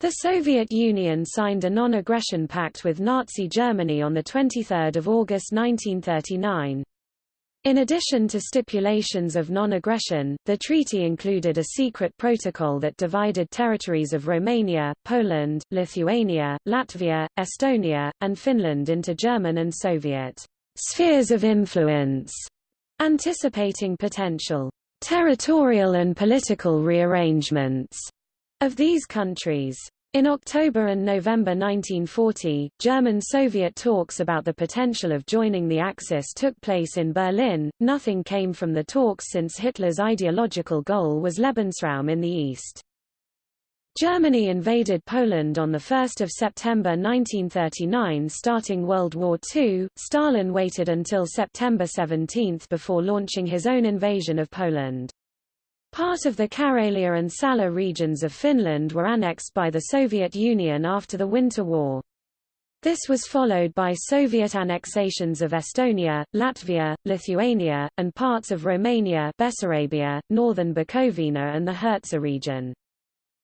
The Soviet Union signed a non-aggression pact with Nazi Germany on 23 August 1939. In addition to stipulations of non-aggression, the treaty included a secret protocol that divided territories of Romania, Poland, Lithuania, Latvia, Estonia, and Finland into German and Soviet spheres of influence, anticipating potential territorial and political rearrangements of these countries. In October and November 1940, German-Soviet talks about the potential of joining the Axis took place in Berlin. Nothing came from the talks since Hitler's ideological goal was Lebensraum in the East. Germany invaded Poland on 1 September 1939 starting World War II. Stalin waited until September 17 before launching his own invasion of Poland. Part of the Karelia and Salla regions of Finland were annexed by the Soviet Union after the Winter War. This was followed by Soviet annexations of Estonia, Latvia, Lithuania, and parts of Romania Bessarabia, northern Bukovina and the Hertsa region.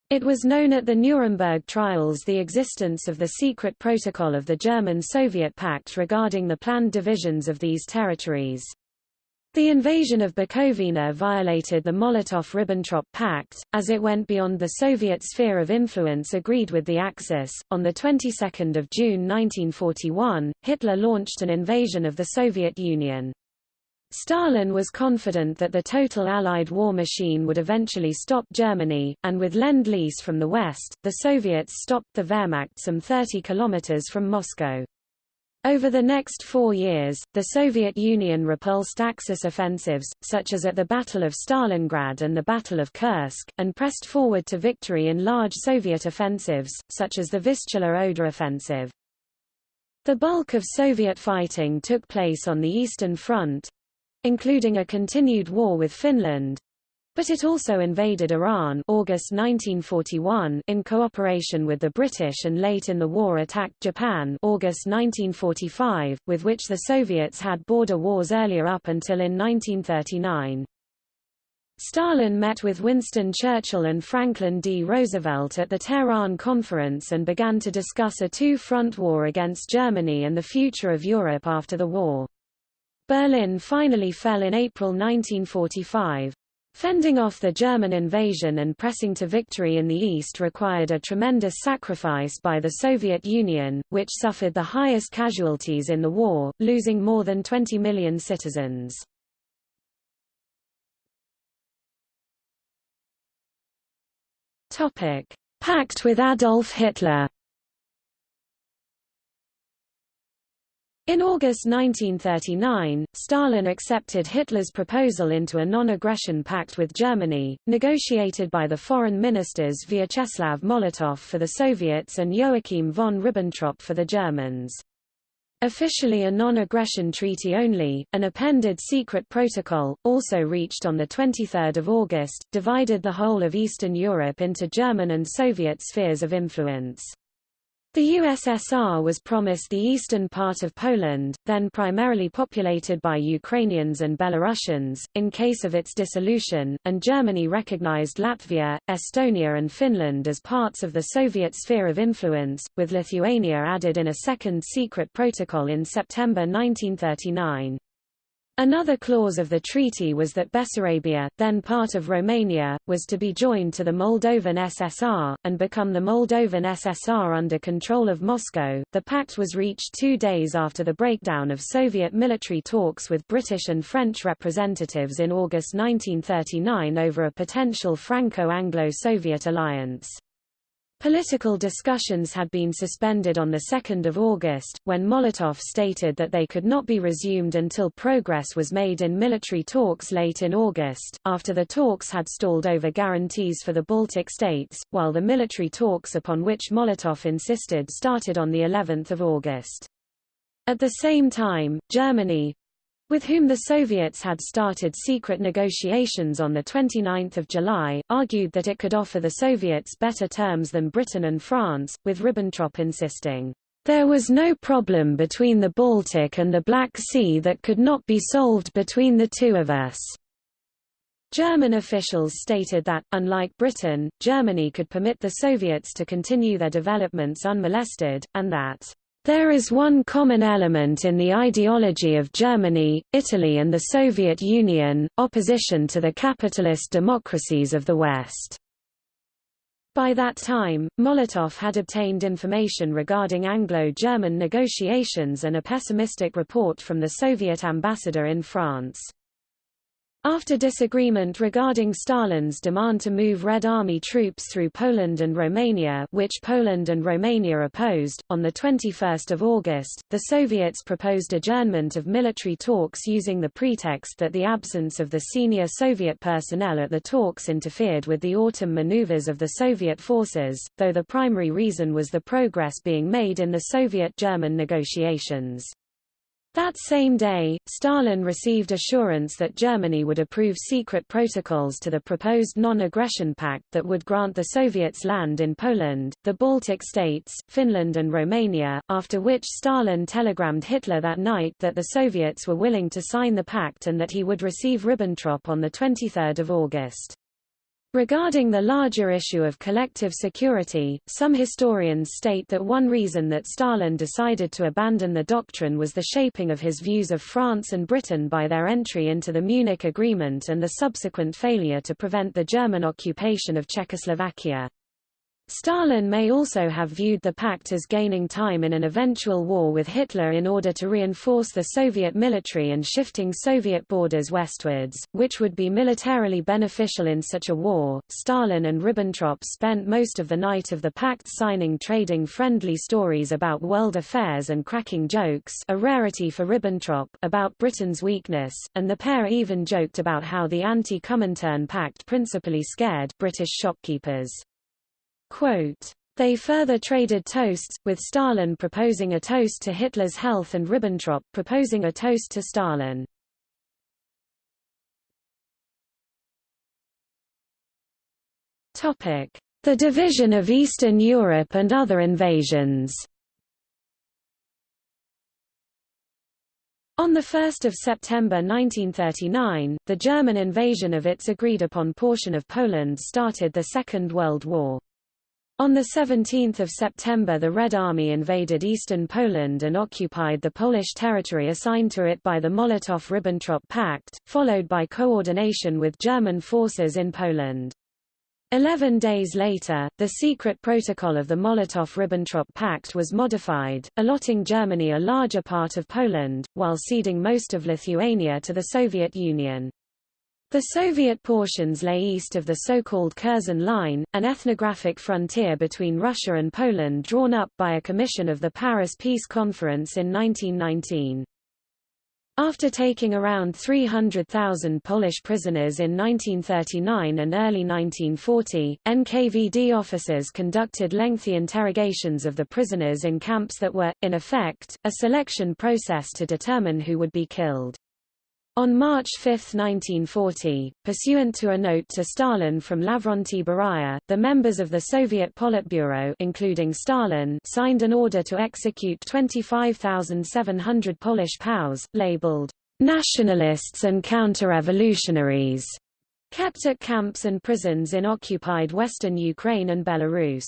It was known at the Nuremberg trials the existence of the secret protocol of the German-Soviet Pact regarding the planned divisions of these territories. The invasion of Bukovina violated the Molotov-Ribbentrop Pact, as it went beyond the Soviet sphere of influence agreed with the Axis. On the 22nd of June 1941, Hitler launched an invasion of the Soviet Union. Stalin was confident that the total Allied war machine would eventually stop Germany, and with Lend-Lease from the west, the Soviets stopped the Wehrmacht some 30 kilometers from Moscow. Over the next four years, the Soviet Union repulsed Axis offensives, such as at the Battle of Stalingrad and the Battle of Kursk, and pressed forward to victory in large Soviet offensives, such as the Vistula-Oder offensive. The bulk of Soviet fighting took place on the Eastern Front, including a continued war with Finland, but it also invaded Iran August 1941 in cooperation with the British and late in the war attacked Japan August 1945, with which the Soviets had border wars earlier up until in 1939. Stalin met with Winston Churchill and Franklin D. Roosevelt at the Tehran Conference and began to discuss a two-front war against Germany and the future of Europe after the war. Berlin finally fell in April 1945. Fending off the German invasion and pressing to victory in the east required a tremendous sacrifice by the Soviet Union, which suffered the highest casualties in the war, losing more than 20 million citizens. Pact with Adolf Hitler In August 1939, Stalin accepted Hitler's proposal into a non-aggression pact with Germany, negotiated by the foreign ministers Vyacheslav Molotov for the Soviets and Joachim von Ribbentrop for the Germans. Officially a non-aggression treaty only, an appended secret protocol, also reached on 23 August, divided the whole of Eastern Europe into German and Soviet spheres of influence. The USSR was promised the eastern part of Poland, then primarily populated by Ukrainians and Belarusians, in case of its dissolution, and Germany recognized Latvia, Estonia and Finland as parts of the Soviet sphere of influence, with Lithuania added in a second secret protocol in September 1939. Another clause of the treaty was that Bessarabia, then part of Romania, was to be joined to the Moldovan SSR, and become the Moldovan SSR under control of Moscow. The pact was reached two days after the breakdown of Soviet military talks with British and French representatives in August 1939 over a potential Franco-Anglo-Soviet alliance. Political discussions had been suspended on 2 August, when Molotov stated that they could not be resumed until progress was made in military talks late in August, after the talks had stalled over guarantees for the Baltic states, while the military talks upon which Molotov insisted started on of August. At the same time, Germany, with whom the Soviets had started secret negotiations on 29 July, argued that it could offer the Soviets better terms than Britain and France, with Ribbentrop insisting, "...there was no problem between the Baltic and the Black Sea that could not be solved between the two of us." German officials stated that, unlike Britain, Germany could permit the Soviets to continue their developments unmolested, and that there is one common element in the ideology of Germany, Italy and the Soviet Union, opposition to the capitalist democracies of the West. By that time, Molotov had obtained information regarding Anglo-German negotiations and a pessimistic report from the Soviet ambassador in France. After disagreement regarding Stalin's demand to move Red Army troops through Poland and Romania which Poland and Romania opposed, on 21 August, the Soviets proposed adjournment of military talks using the pretext that the absence of the senior Soviet personnel at the talks interfered with the autumn maneuvers of the Soviet forces, though the primary reason was the progress being made in the Soviet-German negotiations. That same day, Stalin received assurance that Germany would approve secret protocols to the proposed non-aggression pact that would grant the Soviets land in Poland, the Baltic states, Finland and Romania, after which Stalin telegrammed Hitler that night that the Soviets were willing to sign the pact and that he would receive Ribbentrop on 23 August. Regarding the larger issue of collective security, some historians state that one reason that Stalin decided to abandon the doctrine was the shaping of his views of France and Britain by their entry into the Munich Agreement and the subsequent failure to prevent the German occupation of Czechoslovakia. Stalin may also have viewed the pact as gaining time in an eventual war with Hitler in order to reinforce the Soviet military and shifting Soviet borders westwards, which would be militarily beneficial in such a war. Stalin and Ribbentrop spent most of the night of the pact signing trading friendly stories about world affairs and cracking jokes a rarity for Ribbentrop about Britain's weakness, and the pair even joked about how the anti-Comintern pact principally scared British shopkeepers. Quote, they further traded toasts, with Stalin proposing a toast to Hitler's health and Ribbentrop proposing a toast to Stalin. The division of Eastern Europe and other invasions On 1 September 1939, the German invasion of its agreed-upon portion of Poland started the Second World War. On 17 September the Red Army invaded eastern Poland and occupied the Polish territory assigned to it by the Molotov–Ribbentrop Pact, followed by coordination with German forces in Poland. Eleven days later, the secret protocol of the Molotov–Ribbentrop Pact was modified, allotting Germany a larger part of Poland, while ceding most of Lithuania to the Soviet Union. The Soviet portions lay east of the so-called Curzon Line, an ethnographic frontier between Russia and Poland drawn up by a commission of the Paris Peace Conference in 1919. After taking around 300,000 Polish prisoners in 1939 and early 1940, NKVD officers conducted lengthy interrogations of the prisoners in camps that were, in effect, a selection process to determine who would be killed. On March 5, 1940, pursuant to a note to Stalin from Lavrentiy Beria, the members of the Soviet Politburo including Stalin signed an order to execute 25,700 Polish POWs, labeled nationalists and counter-revolutionaries, kept at camps and prisons in occupied western Ukraine and Belarus.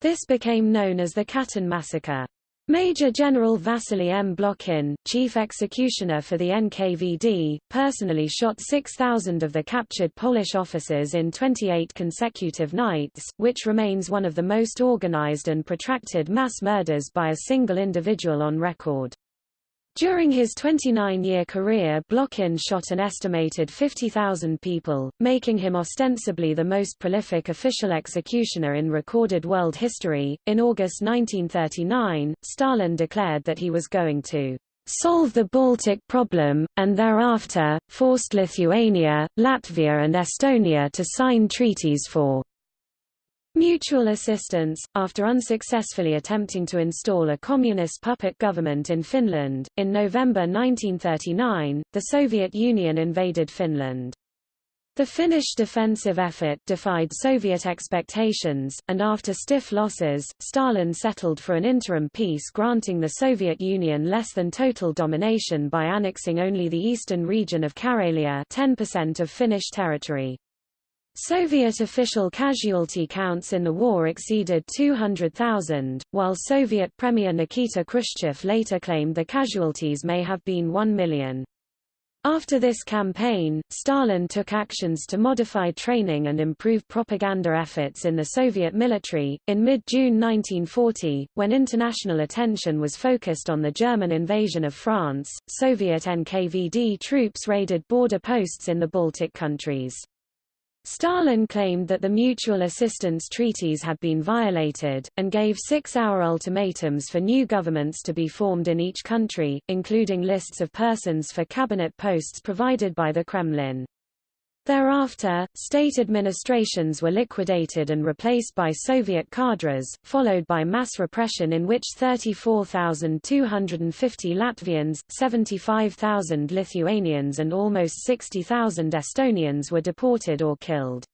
This became known as the Katyn massacre. Major General Vasily M. Blokhin, chief executioner for the NKVD, personally shot 6,000 of the captured Polish officers in 28 consecutive nights, which remains one of the most organized and protracted mass murders by a single individual on record. During his 29-year career Blokhin shot an estimated 50,000 people, making him ostensibly the most prolific official executioner in recorded world history. In August 1939, Stalin declared that he was going to solve the Baltic problem, and thereafter, forced Lithuania, Latvia and Estonia to sign treaties for Mutual assistance, after unsuccessfully attempting to install a communist puppet government in Finland, in November 1939, the Soviet Union invaded Finland. The Finnish defensive effort defied Soviet expectations, and after stiff losses, Stalin settled for an interim peace granting the Soviet Union less than total domination by annexing only the eastern region of Karelia 10% of Finnish territory. Soviet official casualty counts in the war exceeded 200,000, while Soviet Premier Nikita Khrushchev later claimed the casualties may have been 1 million. After this campaign, Stalin took actions to modify training and improve propaganda efforts in the Soviet military. In mid June 1940, when international attention was focused on the German invasion of France, Soviet NKVD troops raided border posts in the Baltic countries. Stalin claimed that the mutual assistance treaties had been violated, and gave six-hour ultimatums for new governments to be formed in each country, including lists of persons for cabinet posts provided by the Kremlin. Thereafter, state administrations were liquidated and replaced by Soviet cadres, followed by mass repression in which 34,250 Latvians, 75,000 Lithuanians and almost 60,000 Estonians were deported or killed.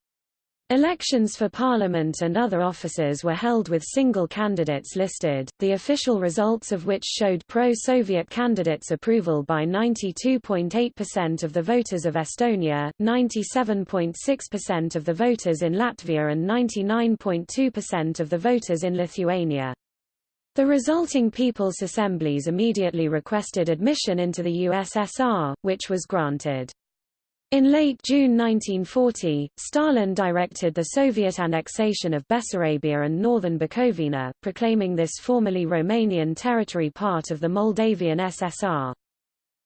Elections for parliament and other offices were held with single candidates listed, the official results of which showed pro-Soviet candidates' approval by 92.8% of the voters of Estonia, 97.6% of the voters in Latvia and 99.2% of the voters in Lithuania. The resulting People's Assemblies immediately requested admission into the USSR, which was granted. In late June 1940, Stalin directed the Soviet annexation of Bessarabia and northern Bukovina, proclaiming this formerly Romanian territory part of the Moldavian SSR.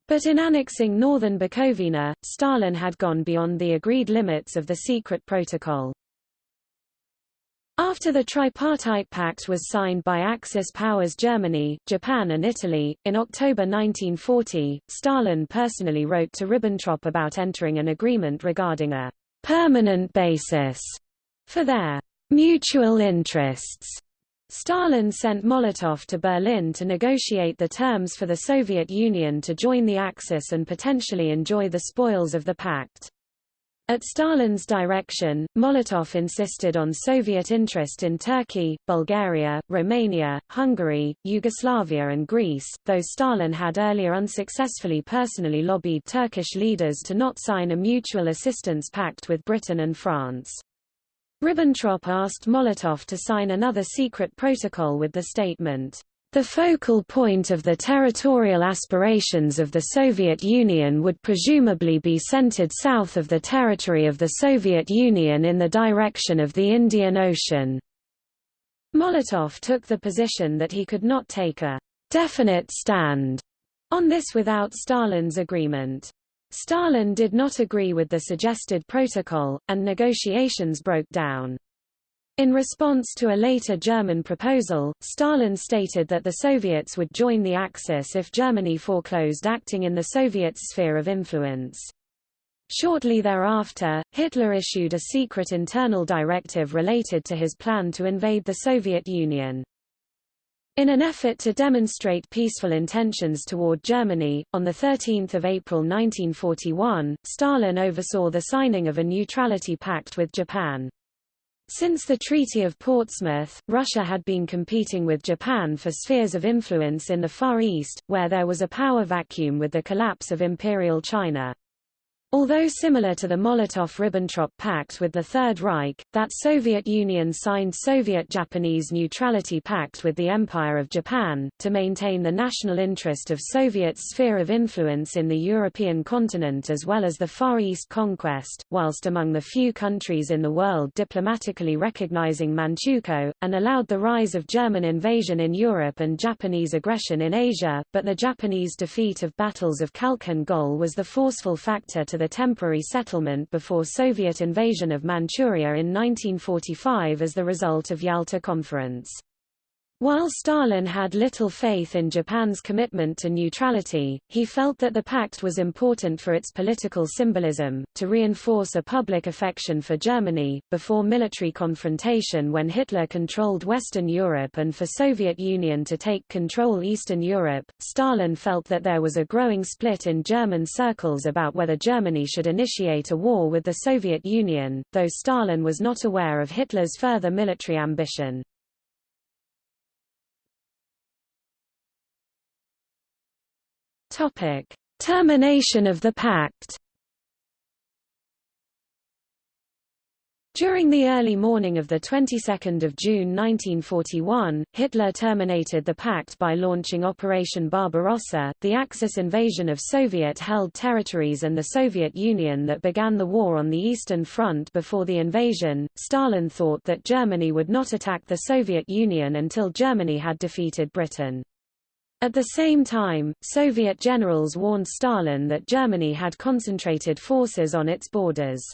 But in annexing northern Bukovina, Stalin had gone beyond the agreed limits of the secret protocol. After the Tripartite Pact was signed by Axis powers Germany, Japan and Italy, in October 1940, Stalin personally wrote to Ribbentrop about entering an agreement regarding a permanent basis for their mutual interests. Stalin sent Molotov to Berlin to negotiate the terms for the Soviet Union to join the Axis and potentially enjoy the spoils of the pact. At Stalin's direction, Molotov insisted on Soviet interest in Turkey, Bulgaria, Romania, Hungary, Yugoslavia and Greece, though Stalin had earlier unsuccessfully personally lobbied Turkish leaders to not sign a mutual assistance pact with Britain and France. Ribbentrop asked Molotov to sign another secret protocol with the statement, the focal point of the territorial aspirations of the Soviet Union would presumably be centered south of the territory of the Soviet Union in the direction of the Indian Ocean. Molotov took the position that he could not take a definite stand on this without Stalin's agreement. Stalin did not agree with the suggested protocol, and negotiations broke down. In response to a later German proposal, Stalin stated that the Soviets would join the Axis if Germany foreclosed acting in the Soviet sphere of influence. Shortly thereafter, Hitler issued a secret internal directive related to his plan to invade the Soviet Union. In an effort to demonstrate peaceful intentions toward Germany, on 13 April 1941, Stalin oversaw the signing of a neutrality pact with Japan. Since the Treaty of Portsmouth, Russia had been competing with Japan for spheres of influence in the Far East, where there was a power vacuum with the collapse of Imperial China. Although similar to the Molotov–Ribbentrop Pact with the Third Reich, that Soviet Union signed Soviet-Japanese Neutrality Pact with the Empire of Japan, to maintain the national interest of Soviet sphere of influence in the European continent as well as the Far East conquest, whilst among the few countries in the world diplomatically recognizing Manchukuo, and allowed the rise of German invasion in Europe and Japanese aggression in Asia, but the Japanese defeat of battles of Khalkhin Gol was the forceful factor to the temporary settlement before Soviet invasion of Manchuria in 1945 as the result of Yalta Conference. While Stalin had little faith in Japan's commitment to neutrality, he felt that the pact was important for its political symbolism, to reinforce a public affection for Germany, before military confrontation when Hitler controlled Western Europe and for Soviet Union to take control Eastern Europe. Stalin felt that there was a growing split in German circles about whether Germany should initiate a war with the Soviet Union, though Stalin was not aware of Hitler's further military ambition. Topic: Termination of the pact. During the early morning of the 22nd of June 1941, Hitler terminated the pact by launching Operation Barbarossa, the Axis invasion of Soviet-held territories and the Soviet Union that began the war on the Eastern Front before the invasion. Stalin thought that Germany would not attack the Soviet Union until Germany had defeated Britain. At the same time, Soviet generals warned Stalin that Germany had concentrated forces on its borders.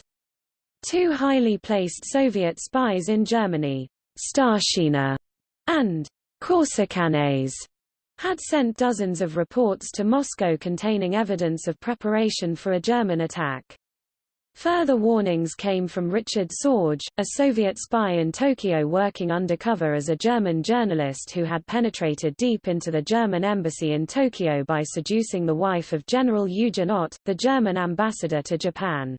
Two highly placed Soviet spies in Germany, Starshina and Korsikanets, had sent dozens of reports to Moscow containing evidence of preparation for a German attack. Further warnings came from Richard Sorge, a Soviet spy in Tokyo working undercover as a German journalist who had penetrated deep into the German embassy in Tokyo by seducing the wife of General Eugen Ott, the German ambassador to Japan.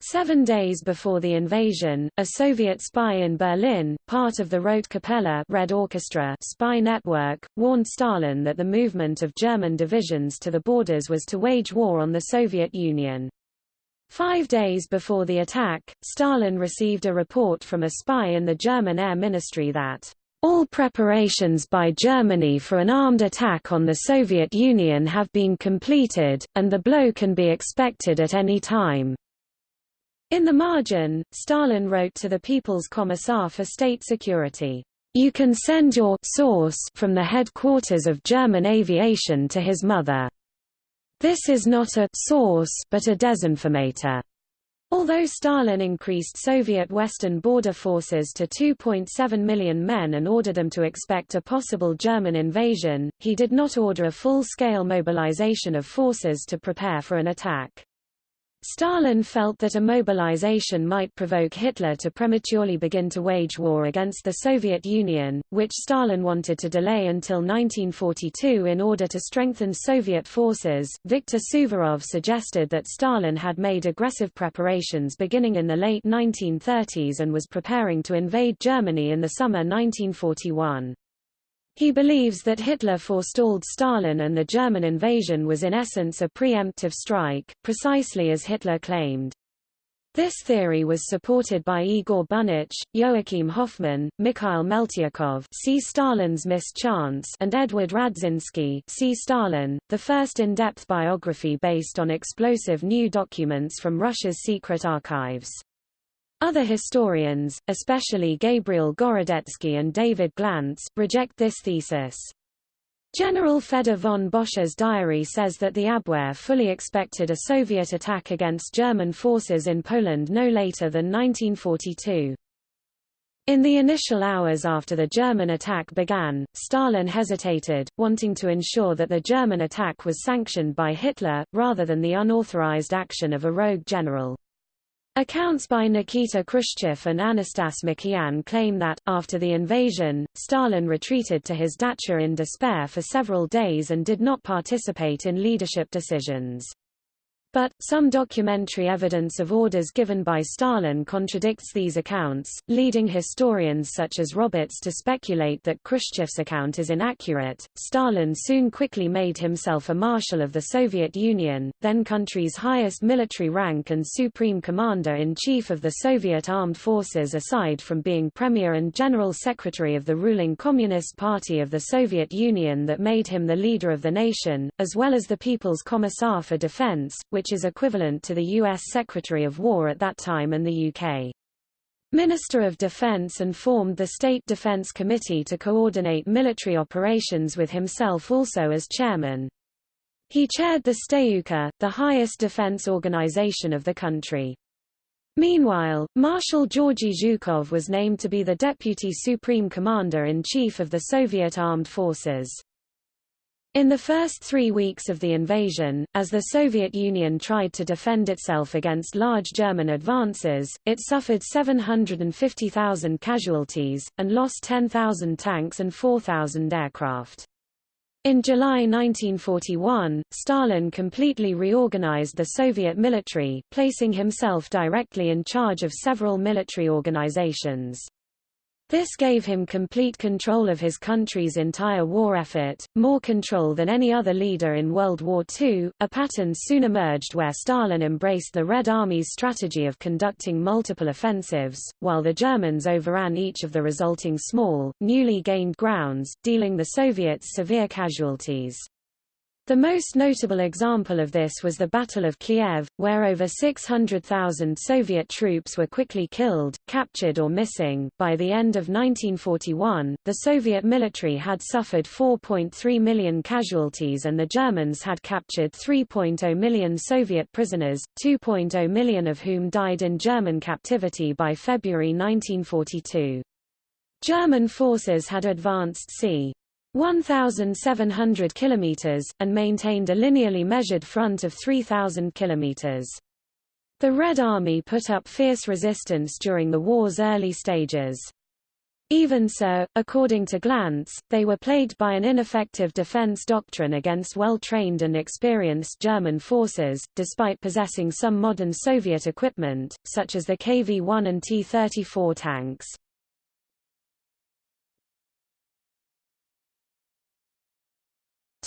Seven days before the invasion, a Soviet spy in Berlin, part of the Rote Kapelle Red Orchestra spy network, warned Stalin that the movement of German divisions to the borders was to wage war on the Soviet Union. Five days before the attack, Stalin received a report from a spy in the German Air Ministry that all preparations by Germany for an armed attack on the Soviet Union have been completed, and the blow can be expected at any time. In the margin, Stalin wrote to the People's Commissar for State Security, You can send your source from the headquarters of German aviation to his mother. This is not a source but a desinformator. Although Stalin increased Soviet western border forces to 2.7 million men and ordered them to expect a possible German invasion, he did not order a full-scale mobilization of forces to prepare for an attack. Stalin felt that a mobilization might provoke Hitler to prematurely begin to wage war against the Soviet Union, which Stalin wanted to delay until 1942 in order to strengthen Soviet forces. Viktor Suvorov suggested that Stalin had made aggressive preparations beginning in the late 1930s and was preparing to invade Germany in the summer 1941. He believes that Hitler forestalled Stalin and the German invasion was in essence a preemptive strike, precisely as Hitler claimed. This theory was supported by Igor Bunich, Joachim Hoffmann, Mikhail Meltyukhov see Stalin's Missed Chance and Edward Radzinsky see Stalin, the first in-depth biography based on explosive new documents from Russia's secret archives. Other historians, especially Gabriel Gorodetsky and David Glantz, reject this thesis. General Fedor von Bock's diary says that the Abwehr fully expected a Soviet attack against German forces in Poland no later than 1942. In the initial hours after the German attack began, Stalin hesitated, wanting to ensure that the German attack was sanctioned by Hitler, rather than the unauthorized action of a rogue general. Accounts by Nikita Khrushchev and Anastas Mikoyan claim that, after the invasion, Stalin retreated to his dacha in despair for several days and did not participate in leadership decisions. But, some documentary evidence of orders given by Stalin contradicts these accounts, leading historians such as Roberts to speculate that Khrushchev's account is inaccurate. Stalin soon quickly made himself a marshal of the Soviet Union, then country's highest military rank and supreme commander-in-chief of the Soviet armed forces aside from being premier and general secretary of the ruling Communist Party of the Soviet Union that made him the leader of the nation, as well as the People's Commissar for Defense, which is equivalent to the U.S. Secretary of War at that time and the UK. Minister of Defense and formed the State Defense Committee to coordinate military operations with himself also as chairman. He chaired the Stavka, the highest defense organization of the country. Meanwhile, Marshal Georgy Zhukov was named to be the Deputy Supreme Commander-in-Chief of the Soviet Armed Forces. In the first three weeks of the invasion, as the Soviet Union tried to defend itself against large German advances, it suffered 750,000 casualties, and lost 10,000 tanks and 4,000 aircraft. In July 1941, Stalin completely reorganized the Soviet military, placing himself directly in charge of several military organizations. This gave him complete control of his country's entire war effort, more control than any other leader in World War II. A pattern soon emerged where Stalin embraced the Red Army's strategy of conducting multiple offensives, while the Germans overran each of the resulting small, newly gained grounds, dealing the Soviets severe casualties. The most notable example of this was the Battle of Kiev, where over 600,000 Soviet troops were quickly killed, captured or missing. By the end of 1941, the Soviet military had suffered 4.3 million casualties and the Germans had captured 3.0 million Soviet prisoners, 2.0 million of whom died in German captivity by February 1942. German forces had advanced c. 1,700 kilometers, and maintained a linearly measured front of 3,000 kilometers. The Red Army put up fierce resistance during the war's early stages. Even so, according to Glantz, they were plagued by an ineffective defense doctrine against well-trained and experienced German forces, despite possessing some modern Soviet equipment, such as the KV-1 and T-34 tanks.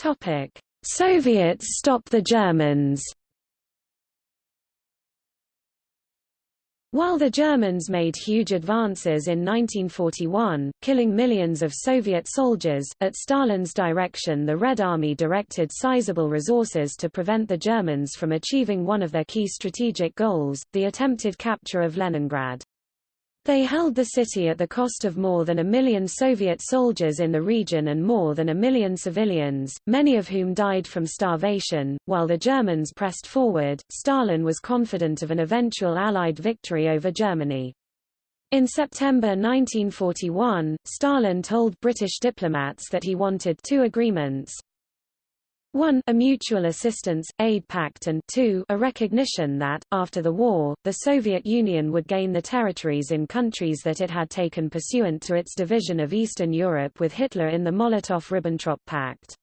Topic: Soviets stop the Germans. While the Germans made huge advances in 1941, killing millions of Soviet soldiers, at Stalin's direction the Red Army directed sizable resources to prevent the Germans from achieving one of their key strategic goals, the attempted capture of Leningrad. They held the city at the cost of more than a million Soviet soldiers in the region and more than a million civilians, many of whom died from starvation. While the Germans pressed forward, Stalin was confident of an eventual Allied victory over Germany. In September 1941, Stalin told British diplomats that he wanted two agreements, 1 a mutual assistance, aid pact and 2 a recognition that, after the war, the Soviet Union would gain the territories in countries that it had taken pursuant to its division of Eastern Europe with Hitler in the Molotov–Ribbentrop Pact.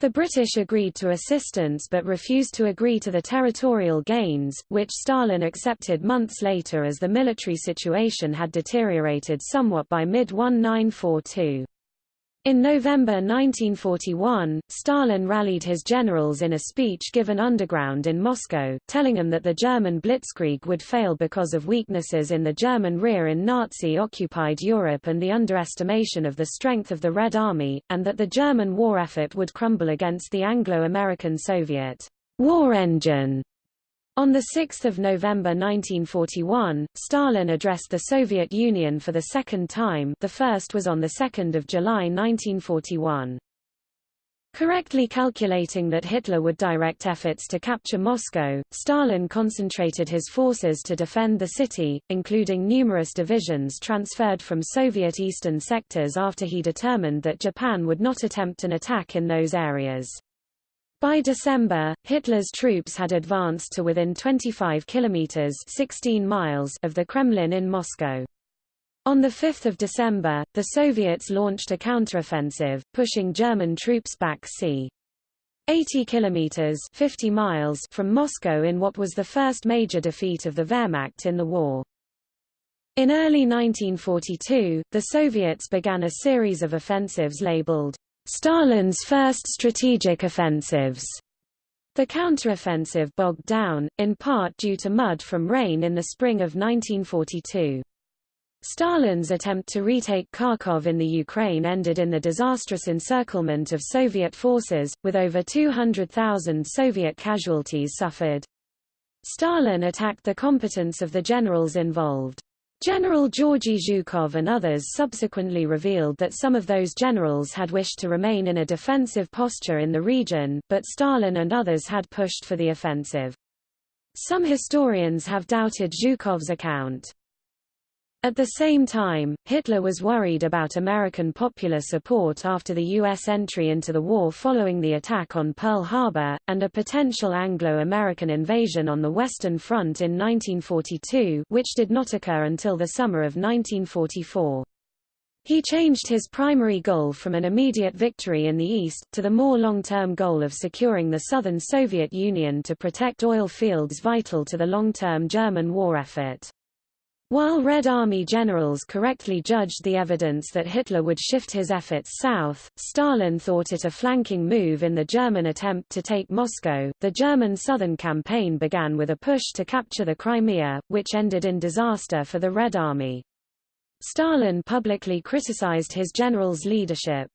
The British agreed to assistance but refused to agree to the territorial gains, which Stalin accepted months later as the military situation had deteriorated somewhat by mid-1942. In November 1941, Stalin rallied his generals in a speech given underground in Moscow, telling them that the German blitzkrieg would fail because of weaknesses in the German rear in Nazi-occupied Europe and the underestimation of the strength of the Red Army, and that the German war effort would crumble against the Anglo-American Soviet war engine. On 6 November 1941, Stalin addressed the Soviet Union for the second time the first was on 2 July 1941. Correctly calculating that Hitler would direct efforts to capture Moscow, Stalin concentrated his forces to defend the city, including numerous divisions transferred from Soviet eastern sectors after he determined that Japan would not attempt an attack in those areas. By December, Hitler's troops had advanced to within 25 kilometers 16 miles of the Kremlin in Moscow. On 5 December, the Soviets launched a counteroffensive, pushing German troops back c. 80 kilometers 50 miles from Moscow in what was the first major defeat of the Wehrmacht in the war. In early 1942, the Soviets began a series of offensives labeled Stalin's first strategic offensives. The counteroffensive bogged down, in part due to mud from rain in the spring of 1942. Stalin's attempt to retake Kharkov in the Ukraine ended in the disastrous encirclement of Soviet forces, with over 200,000 Soviet casualties suffered. Stalin attacked the competence of the generals involved. General Georgy Zhukov and others subsequently revealed that some of those generals had wished to remain in a defensive posture in the region, but Stalin and others had pushed for the offensive. Some historians have doubted Zhukov's account. At the same time, Hitler was worried about American popular support after the U.S. entry into the war following the attack on Pearl Harbor, and a potential Anglo-American invasion on the Western Front in 1942 which did not occur until the summer of 1944. He changed his primary goal from an immediate victory in the East, to the more long-term goal of securing the southern Soviet Union to protect oil fields vital to the long-term German war effort. While Red Army generals correctly judged the evidence that Hitler would shift his efforts south, Stalin thought it a flanking move in the German attempt to take Moscow. The German southern campaign began with a push to capture the Crimea, which ended in disaster for the Red Army. Stalin publicly criticized his general's leadership.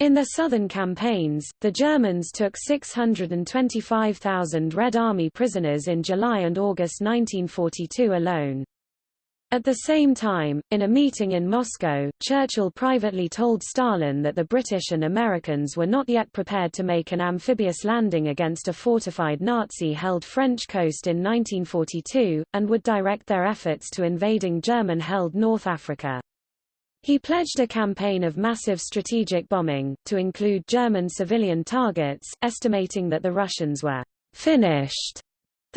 In the southern campaigns, the Germans took 625,000 Red Army prisoners in July and August 1942 alone. At the same time, in a meeting in Moscow, Churchill privately told Stalin that the British and Americans were not yet prepared to make an amphibious landing against a fortified Nazi-held French coast in 1942, and would direct their efforts to invading German-held North Africa. He pledged a campaign of massive strategic bombing, to include German civilian targets, estimating that the Russians were finished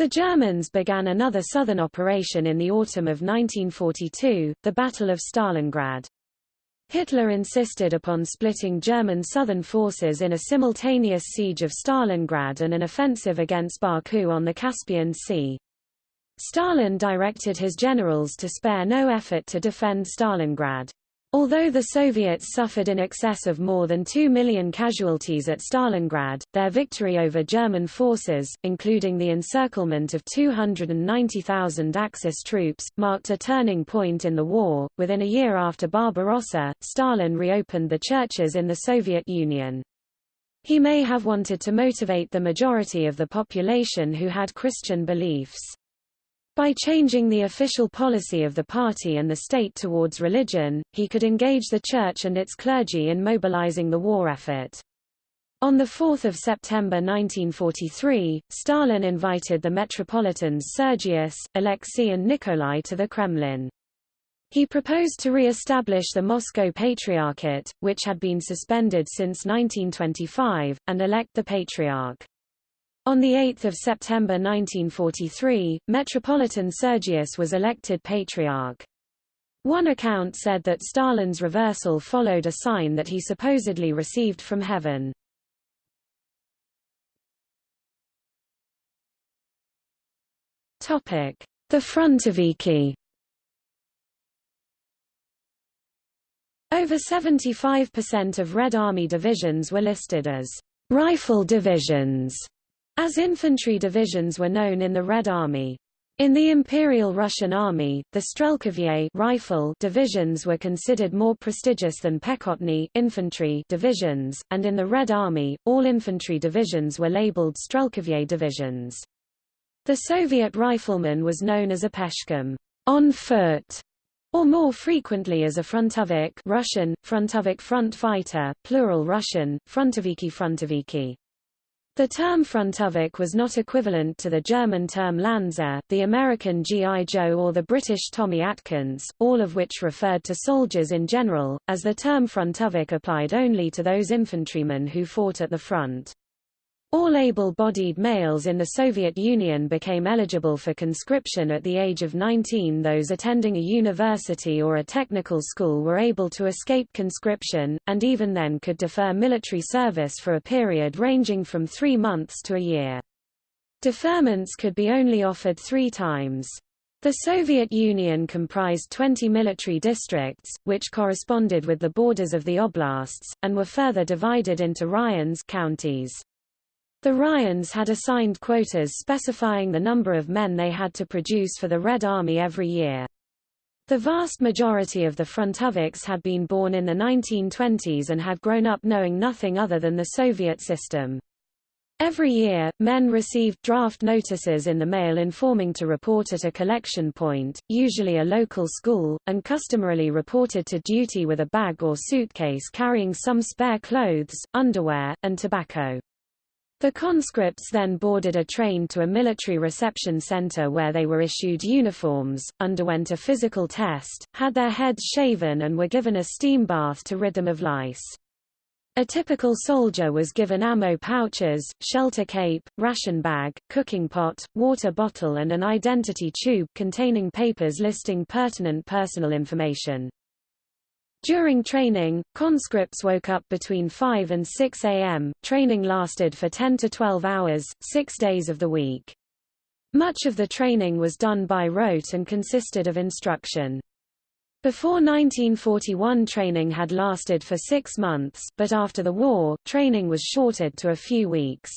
the Germans began another southern operation in the autumn of 1942, the Battle of Stalingrad. Hitler insisted upon splitting German southern forces in a simultaneous siege of Stalingrad and an offensive against Baku on the Caspian Sea. Stalin directed his generals to spare no effort to defend Stalingrad. Although the Soviets suffered in excess of more than 2 million casualties at Stalingrad, their victory over German forces, including the encirclement of 290,000 Axis troops, marked a turning point in the war. Within a year after Barbarossa, Stalin reopened the churches in the Soviet Union. He may have wanted to motivate the majority of the population who had Christian beliefs. By changing the official policy of the party and the state towards religion, he could engage the church and its clergy in mobilizing the war effort. On 4 September 1943, Stalin invited the metropolitans Sergius, Alexei and Nikolai to the Kremlin. He proposed to re-establish the Moscow Patriarchate, which had been suspended since 1925, and elect the Patriarch. On 8 September 1943, Metropolitan Sergius was elected Patriarch. One account said that Stalin's reversal followed a sign that he supposedly received from heaven. The Frontoviki Over 75% of Red Army divisions were listed as rifle divisions as infantry divisions were known in the Red Army. In the Imperial Russian Army, the Strelkovye rifle divisions were considered more prestigious than Pechotny infantry divisions, and in the Red Army, all infantry divisions were labeled Strelkovye divisions. The Soviet rifleman was known as a peshkom on foot, or more frequently as a frontovik Russian, frontovik front fighter, plural Russian, frontoviki frontoviki. The term frontovik was not equivalent to the German term Landser, the American G.I. Joe or the British Tommy Atkins, all of which referred to soldiers in general, as the term frontovik applied only to those infantrymen who fought at the front. All able-bodied males in the Soviet Union became eligible for conscription at the age of 19 those attending a university or a technical school were able to escape conscription, and even then could defer military service for a period ranging from three months to a year. Deferments could be only offered three times. The Soviet Union comprised 20 military districts, which corresponded with the borders of the oblasts, and were further divided into raions counties. The raions had assigned quotas specifying the number of men they had to produce for the Red Army every year. The vast majority of the frontoviks had been born in the 1920s and had grown up knowing nothing other than the Soviet system. Every year, men received draft notices in the mail informing to report at a collection point, usually a local school, and customarily reported to duty with a bag or suitcase carrying some spare clothes, underwear, and tobacco. The conscripts then boarded a train to a military reception center where they were issued uniforms, underwent a physical test, had their heads shaven and were given a steam bath to rid them of lice. A typical soldier was given ammo pouches, shelter cape, ration bag, cooking pot, water bottle and an identity tube containing papers listing pertinent personal information. During training, conscripts woke up between 5 and 6 a.m. Training lasted for 10 to 12 hours, six days of the week. Much of the training was done by rote and consisted of instruction. Before 1941 training had lasted for six months, but after the war, training was shorted to a few weeks.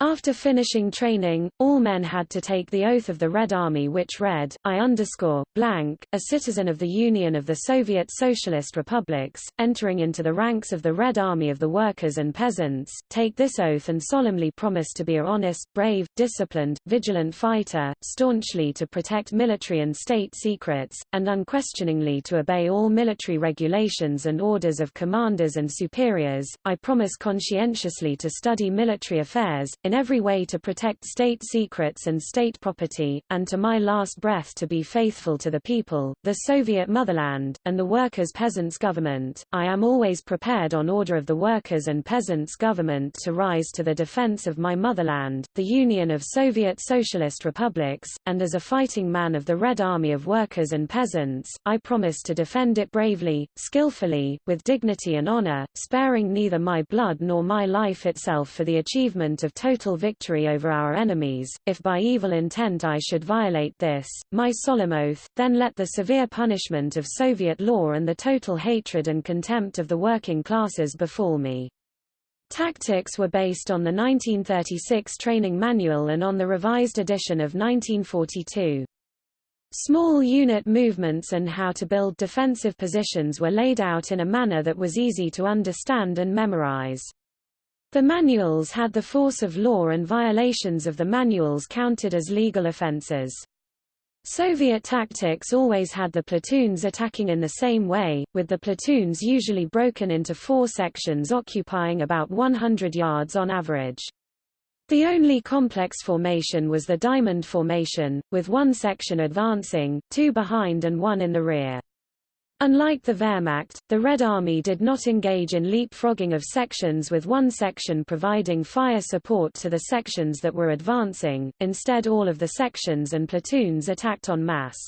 After finishing training, all men had to take the oath of the Red Army which read, I underscore, blank, a citizen of the Union of the Soviet Socialist Republics, entering into the ranks of the Red Army of the Workers and Peasants, take this oath and solemnly promise to be a honest, brave, disciplined, vigilant fighter, staunchly to protect military and state secrets, and unquestioningly to obey all military regulations and orders of commanders and superiors. I promise conscientiously to study military affairs, in every way to protect state secrets and state property, and to my last breath to be faithful to the people, the Soviet motherland, and the workers' peasants' government. I am always prepared on order of the workers' and peasants' government to rise to the defense of my motherland, the Union of Soviet Socialist Republics, and as a fighting man of the Red Army of Workers and Peasants, I promise to defend it bravely, skillfully, with dignity and honor, sparing neither my blood nor my life itself for the achievement of total total victory over our enemies, if by evil intent I should violate this, my solemn oath, then let the severe punishment of Soviet law and the total hatred and contempt of the working classes befall me. Tactics were based on the 1936 training manual and on the revised edition of 1942. Small unit movements and how to build defensive positions were laid out in a manner that was easy to understand and memorize. The manuals had the force of law and violations of the manuals counted as legal offenses. Soviet tactics always had the platoons attacking in the same way, with the platoons usually broken into four sections occupying about 100 yards on average. The only complex formation was the diamond formation, with one section advancing, two behind and one in the rear. Unlike the Wehrmacht, the Red Army did not engage in leapfrogging of sections with one section providing fire support to the sections that were advancing, instead all of the sections and platoons attacked en masse.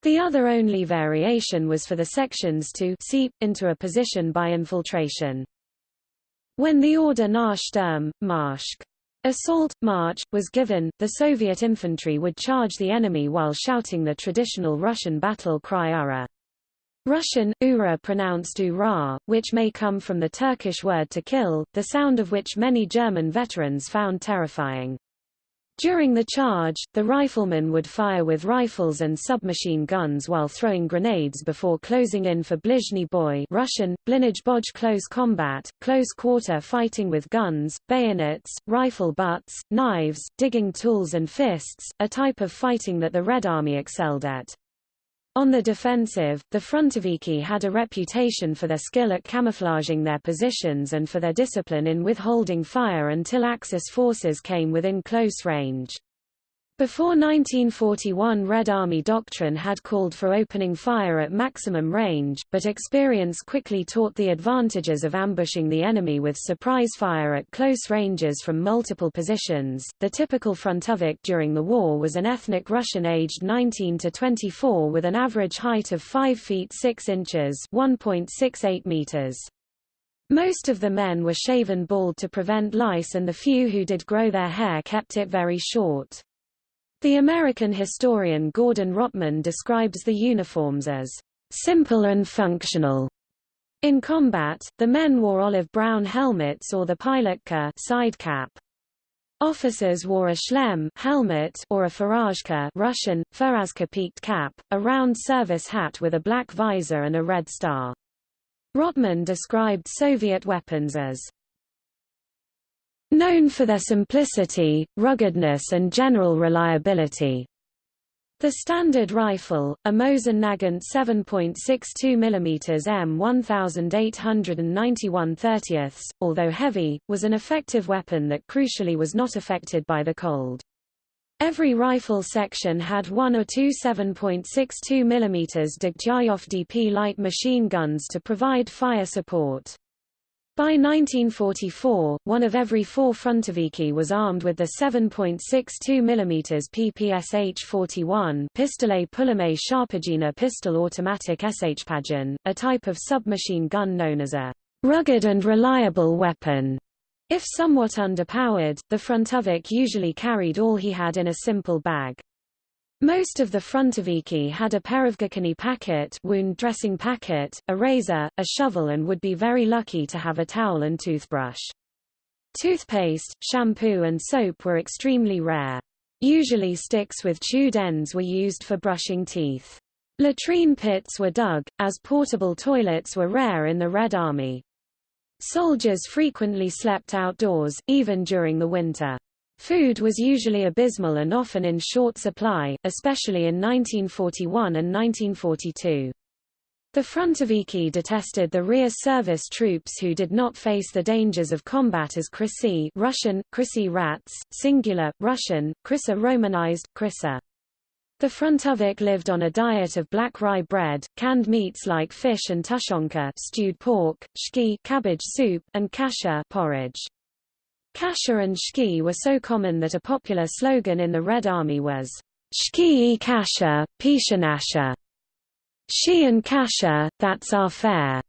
The other only variation was for the sections to seep into a position by infiltration. When the order Nachsturm, Marsch, assault, march, was given, the Soviet infantry would charge the enemy while shouting the traditional Russian battle cry Ura. Russian, ura pronounced ura, which may come from the Turkish word to kill, the sound of which many German veterans found terrifying. During the charge, the riflemen would fire with rifles and submachine guns while throwing grenades before closing in for blizhny boy Russian, blinaj boj close combat, close quarter fighting with guns, bayonets, rifle butts, knives, digging tools and fists, a type of fighting that the Red Army excelled at. On the defensive, the Frontoviki had a reputation for their skill at camouflaging their positions and for their discipline in withholding fire until Axis forces came within close range. Before 1941 Red Army doctrine had called for opening fire at maximum range, but experience quickly taught the advantages of ambushing the enemy with surprise fire at close ranges from multiple positions. The typical frontovik during the war was an ethnic Russian aged 19 to 24 with an average height of 5 feet 6 inches (1.68 meters). Most of the men were shaven bald to prevent lice and the few who did grow their hair kept it very short. The American historian Gordon Rottman describes the uniforms as simple and functional. In combat, the men wore olive-brown helmets or the pilotka side cap. Officers wore a shlem helmet or a furazhka Russian, farazka peaked cap, a round service hat with a black visor and a red star. Rottman described Soviet weapons as known for their simplicity, ruggedness and general reliability. The standard rifle, a Mosin Nagant 7.62 mm M 1891 30 although heavy, was an effective weapon that crucially was not affected by the cold. Every rifle section had one or two 7.62 mm Degtyaryov DP light machine guns to provide fire support. By 1944, one of every four frontoviki was armed with the 7.62 mm PPSH-41 Pistolet Pulemé Shpagina pistol automatic Shpagin, a type of submachine gun known as a rugged and reliable weapon. If somewhat underpowered, the frontovik usually carried all he had in a simple bag. Most of the frontoviki had a perivgakani packet wound dressing packet, a razor, a shovel and would be very lucky to have a towel and toothbrush. Toothpaste, shampoo and soap were extremely rare. Usually sticks with chewed ends were used for brushing teeth. Latrine pits were dug, as portable toilets were rare in the Red Army. Soldiers frequently slept outdoors, even during the winter. Food was usually abysmal and often in short supply, especially in 1941 and 1942. The frontoviki detested the rear service troops who did not face the dangers of combat as Krysi Russian, Krysi rats, singular, Russian, Krysa romanized, Krysa. The frontovik lived on a diet of black rye bread, canned meats like fish and tushonka stewed pork, shki cabbage soup, and kasha porridge. Kasha and shki were so common that a popular slogan in the Red Army was, Shki e kasha, pishanasha. Shi and kasha, that's our fare.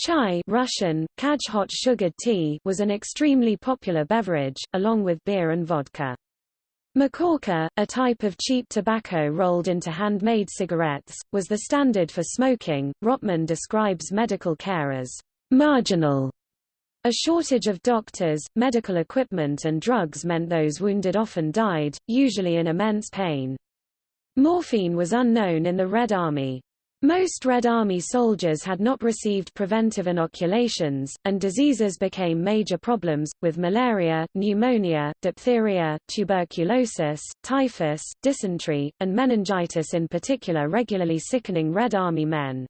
Chai Russian, kaj hot sugared tea was an extremely popular beverage, along with beer and vodka. Makhorka, a type of cheap tobacco rolled into handmade cigarettes, was the standard for smoking. Rottman describes medical care as marginal a shortage of doctors, medical equipment and drugs meant those wounded often died, usually in immense pain. Morphine was unknown in the Red Army. Most Red Army soldiers had not received preventive inoculations, and diseases became major problems, with malaria, pneumonia, diphtheria, tuberculosis, typhus, dysentery, and meningitis in particular regularly sickening Red Army men.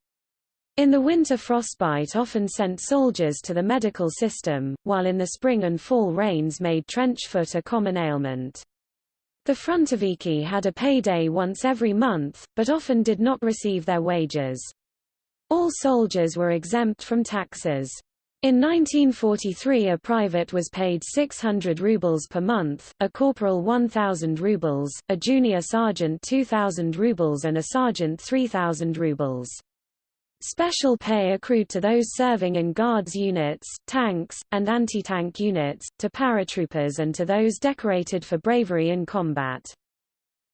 In the winter frostbite often sent soldiers to the medical system, while in the spring and fall rains made trench foot a common ailment. The frontoviki had a payday once every month, but often did not receive their wages. All soldiers were exempt from taxes. In 1943 a private was paid 600 rubles per month, a corporal 1,000 rubles, a junior sergeant 2,000 rubles and a sergeant 3,000 rubles. Special pay accrued to those serving in guards units, tanks, and anti-tank units, to paratroopers and to those decorated for bravery in combat.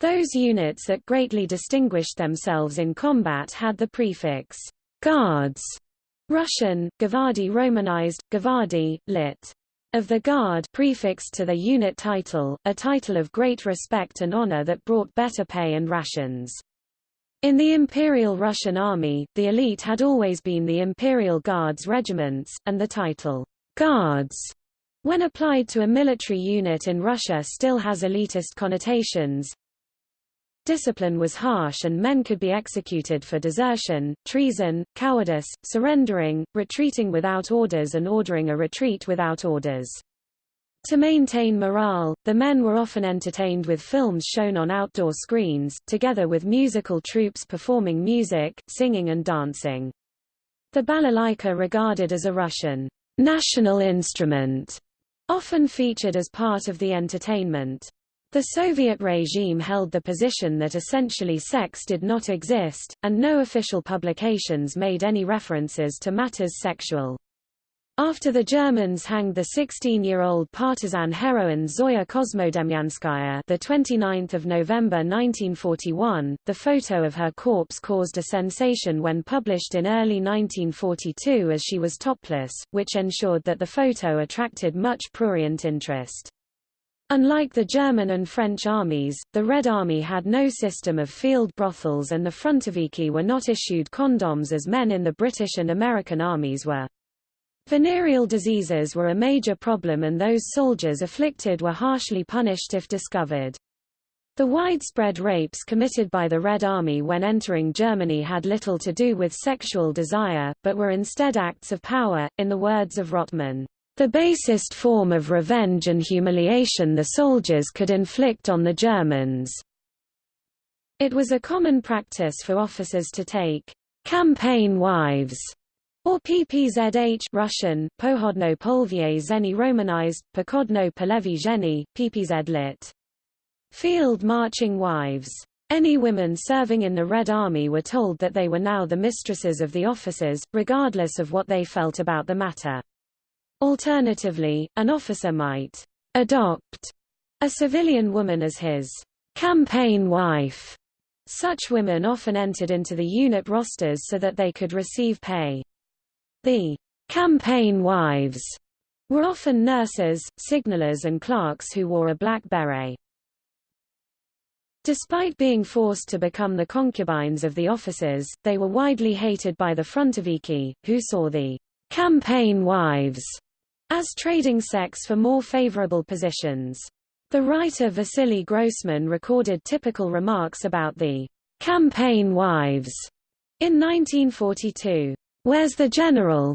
Those units that greatly distinguished themselves in combat had the prefix guards, Russian, Gavardi Romanized, Gavardi, lit. Of the Guard prefixed to the unit title, a title of great respect and honor that brought better pay and rations. In the Imperial Russian Army, the elite had always been the Imperial Guards regiments, and the title, Guards, when applied to a military unit in Russia still has elitist connotations. Discipline was harsh and men could be executed for desertion, treason, cowardice, surrendering, retreating without orders and ordering a retreat without orders. To maintain morale, the men were often entertained with films shown on outdoor screens, together with musical troupes performing music, singing and dancing. The balalaika regarded as a Russian national instrument, often featured as part of the entertainment. The Soviet regime held the position that essentially sex did not exist, and no official publications made any references to matters sexual. After the Germans hanged the 16-year-old partisan heroine Zoya Kosmodemyanskaya the 29th of November 1941, the photo of her corpse caused a sensation when published in early 1942 as she was topless, which ensured that the photo attracted much prurient interest. Unlike the German and French armies, the Red Army had no system of field brothels and the frontoviki were not issued condoms as men in the British and American armies were. Venereal diseases were a major problem and those soldiers afflicted were harshly punished if discovered. The widespread rapes committed by the Red Army when entering Germany had little to do with sexual desire, but were instead acts of power, in the words of Rottman. The basest form of revenge and humiliation the soldiers could inflict on the Germans. It was a common practice for officers to take campaign wives or PPZH Russian, Pohodno Polvie Zeni Romanized, Pokodno Polevi Zheny, PPZ lit. Field marching wives. Any women serving in the Red Army were told that they were now the mistresses of the officers, regardless of what they felt about the matter. Alternatively, an officer might adopt a civilian woman as his campaign wife. Such women often entered into the unit rosters so that they could receive pay. The campaign wives were often nurses, signalers and clerks who wore a black beret. Despite being forced to become the concubines of the officers, they were widely hated by the Frontoviki, who saw the campaign wives as trading sex for more favorable positions. The writer Vasily Grossman recorded typical remarks about the campaign wives in 1942. Where's the general?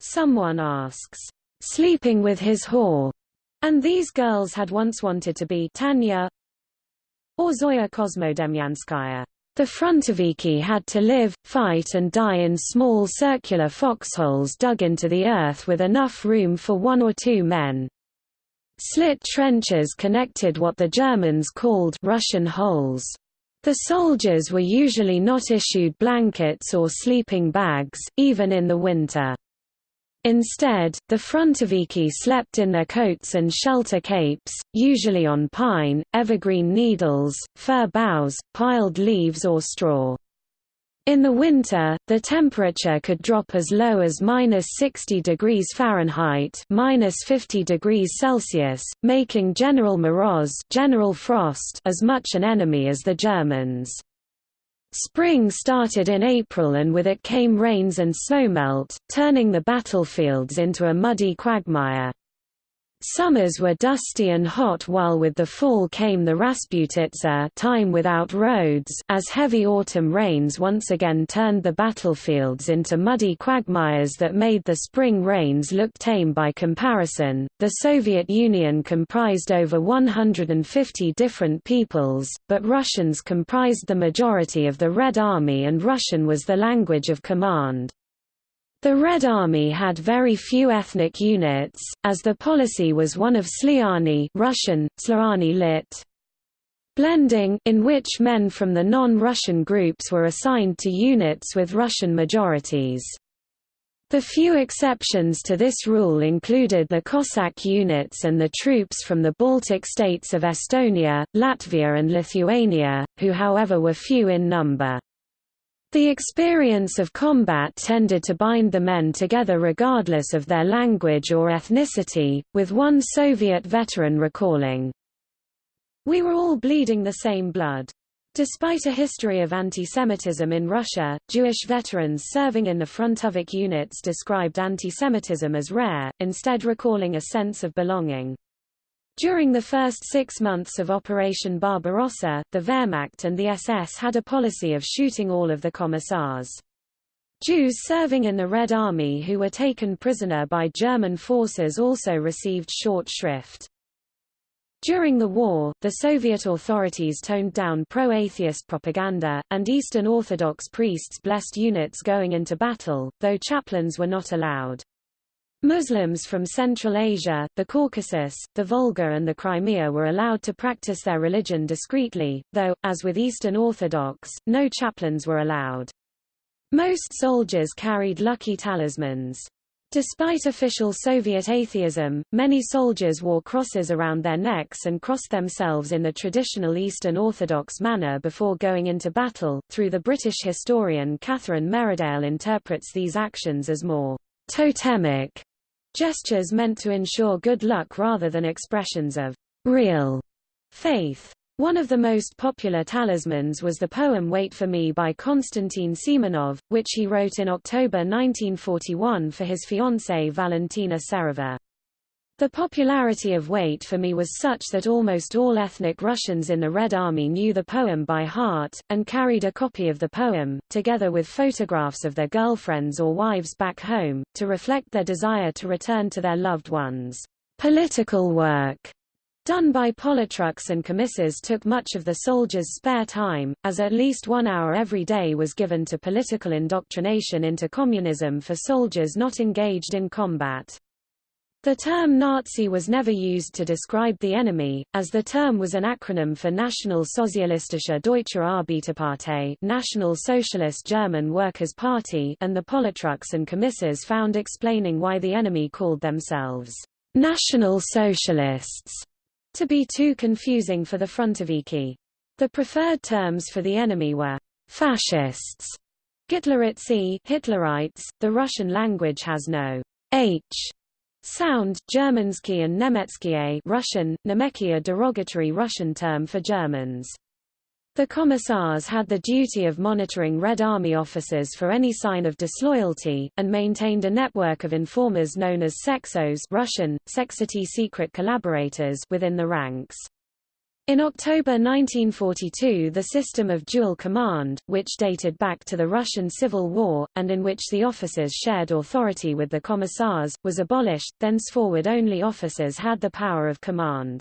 Someone asks. Sleeping with his whore. And these girls had once wanted to be Tanya, or Zoya Kosmodemyanskaya. The Frontoviki had to live, fight and die in small circular foxholes dug into the earth with enough room for one or two men. Slit trenches connected what the Germans called Russian holes. The soldiers were usually not issued blankets or sleeping bags, even in the winter. Instead, the Frontoviki slept in their coats and shelter capes, usually on pine, evergreen needles, fir boughs, piled leaves or straw. In the winter, the temperature could drop as low as minus 60 degrees Fahrenheit minus 50 degrees Celsius, making General Moroz General Frost as much an enemy as the Germans. Spring started in April and with it came rains and snowmelt, turning the battlefields into a muddy quagmire. Summers were dusty and hot while with the fall came the Rasputitsa time without roads as heavy autumn rains once again turned the battlefields into muddy quagmires that made the spring rains look tame by comparison. The Soviet Union comprised over 150 different peoples, but Russians comprised the majority of the Red Army and Russian was the language of command. The Red Army had very few ethnic units, as the policy was one of Sliani Russian, Slani lit. Blending, in which men from the non-Russian groups were assigned to units with Russian majorities. The few exceptions to this rule included the Cossack units and the troops from the Baltic states of Estonia, Latvia and Lithuania, who however were few in number. The experience of combat tended to bind the men together regardless of their language or ethnicity, with one Soviet veteran recalling, We were all bleeding the same blood. Despite a history of anti-Semitism in Russia, Jewish veterans serving in the Frontovik units described anti-Semitism as rare, instead recalling a sense of belonging. During the first six months of Operation Barbarossa, the Wehrmacht and the SS had a policy of shooting all of the commissars. Jews serving in the Red Army who were taken prisoner by German forces also received short shrift. During the war, the Soviet authorities toned down pro-atheist propaganda, and Eastern Orthodox priests blessed units going into battle, though chaplains were not allowed. Muslims from Central Asia, the Caucasus, the Volga and the Crimea were allowed to practice their religion discreetly, though, as with Eastern Orthodox, no chaplains were allowed. Most soldiers carried lucky talismans. Despite official Soviet atheism, many soldiers wore crosses around their necks and crossed themselves in the traditional Eastern Orthodox manner before going into battle. Through the British historian Catherine Merridale interprets these actions as more totemic Gestures meant to ensure good luck rather than expressions of real faith. One of the most popular talismans was the poem Wait for Me by Konstantin Simonov, which he wrote in October 1941 for his fiancée Valentina Serova. The popularity of Wait for Me was such that almost all ethnic Russians in the Red Army knew the poem by heart, and carried a copy of the poem, together with photographs of their girlfriends or wives back home, to reflect their desire to return to their loved ones. Political work done by politruks and commissars took much of the soldiers' spare time, as at least one hour every day was given to political indoctrination into communism for soldiers not engaged in combat. The term Nazi was never used to describe the enemy, as the term was an acronym for National Sozialistische Deutsche Arbeiterpartei National Socialist German Workers' Party and the Politruks and Commissars found explaining why the enemy called themselves National Socialists to be too confusing for the Frontoviki. The preferred terms for the enemy were fascists, Hitleritzi Hitlerites. The Russian language has no h Sound, Germansky and Nemetskie Russian, Nemeki a derogatory Russian term for Germans. The commissars had the duty of monitoring Red Army officers for any sign of disloyalty, and maintained a network of informers known as sexos Russian, seksity secret collaborators within the ranks. In October 1942 the system of dual command, which dated back to the Russian Civil War, and in which the officers shared authority with the commissars, was abolished, thenceforward only officers had the power of command.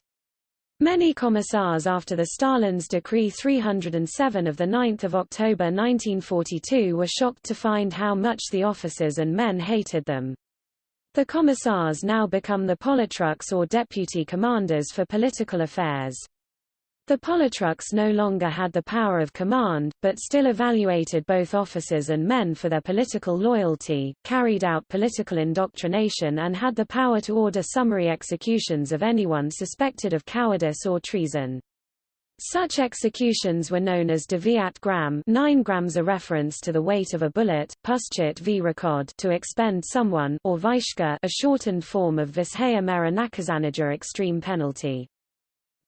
Many commissars after the Stalin's Decree 307 of 9 October 1942 were shocked to find how much the officers and men hated them. The commissars now become the politruks or deputy commanders for political affairs. The Politruks no longer had the power of command, but still evaluated both officers and men for their political loyalty, carried out political indoctrination and had the power to order summary executions of anyone suspected of cowardice or treason. Such executions were known as Deviat gram 9 grams a reference to the weight of a bullet, Puschit v Rekod to expend someone or Vishka a shortened form of Vishaya Mera Nakazanaja extreme penalty.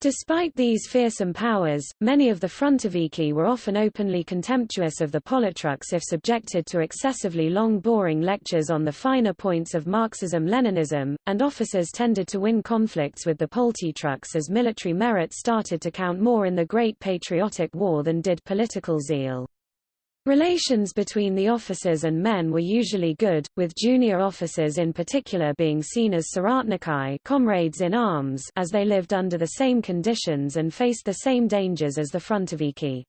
Despite these fearsome powers, many of the Frontoviki were often openly contemptuous of the Politruks if subjected to excessively long boring lectures on the finer points of Marxism-Leninism, and officers tended to win conflicts with the Politruks as military merit started to count more in the Great Patriotic War than did political zeal. Relations between the officers and men were usually good, with junior officers in particular being seen as soratnikai comrades in arms as they lived under the same conditions and faced the same dangers as the frontoviki.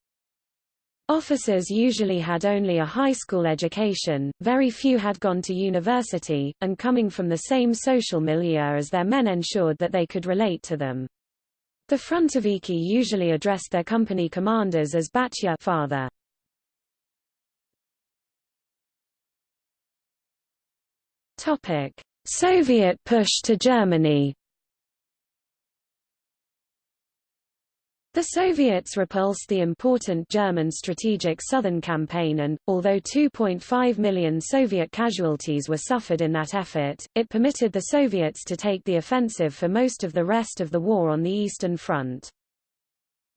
Officers usually had only a high school education, very few had gone to university, and coming from the same social milieu as their men ensured that they could relate to them. The frontoviki usually addressed their company commanders as batya father. Topic: Soviet push to Germany. The Soviets repulsed the important German strategic southern campaign and, although 2.5 million Soviet casualties were suffered in that effort, it permitted the Soviets to take the offensive for most of the rest of the war on the Eastern Front.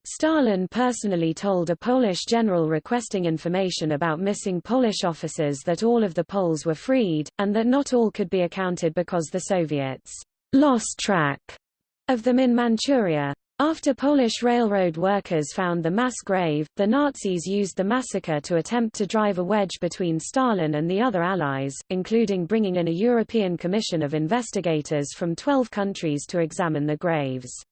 Stalin personally told a Polish general requesting information about missing Polish officers that all of the Poles were freed, and that not all could be accounted because the Soviets lost track of them in Manchuria. After Polish railroad workers found the mass grave, the Nazis used the massacre to attempt to drive a wedge between Stalin and the other Allies, including bringing in a European Commission of investigators from 12 countries to examine the graves.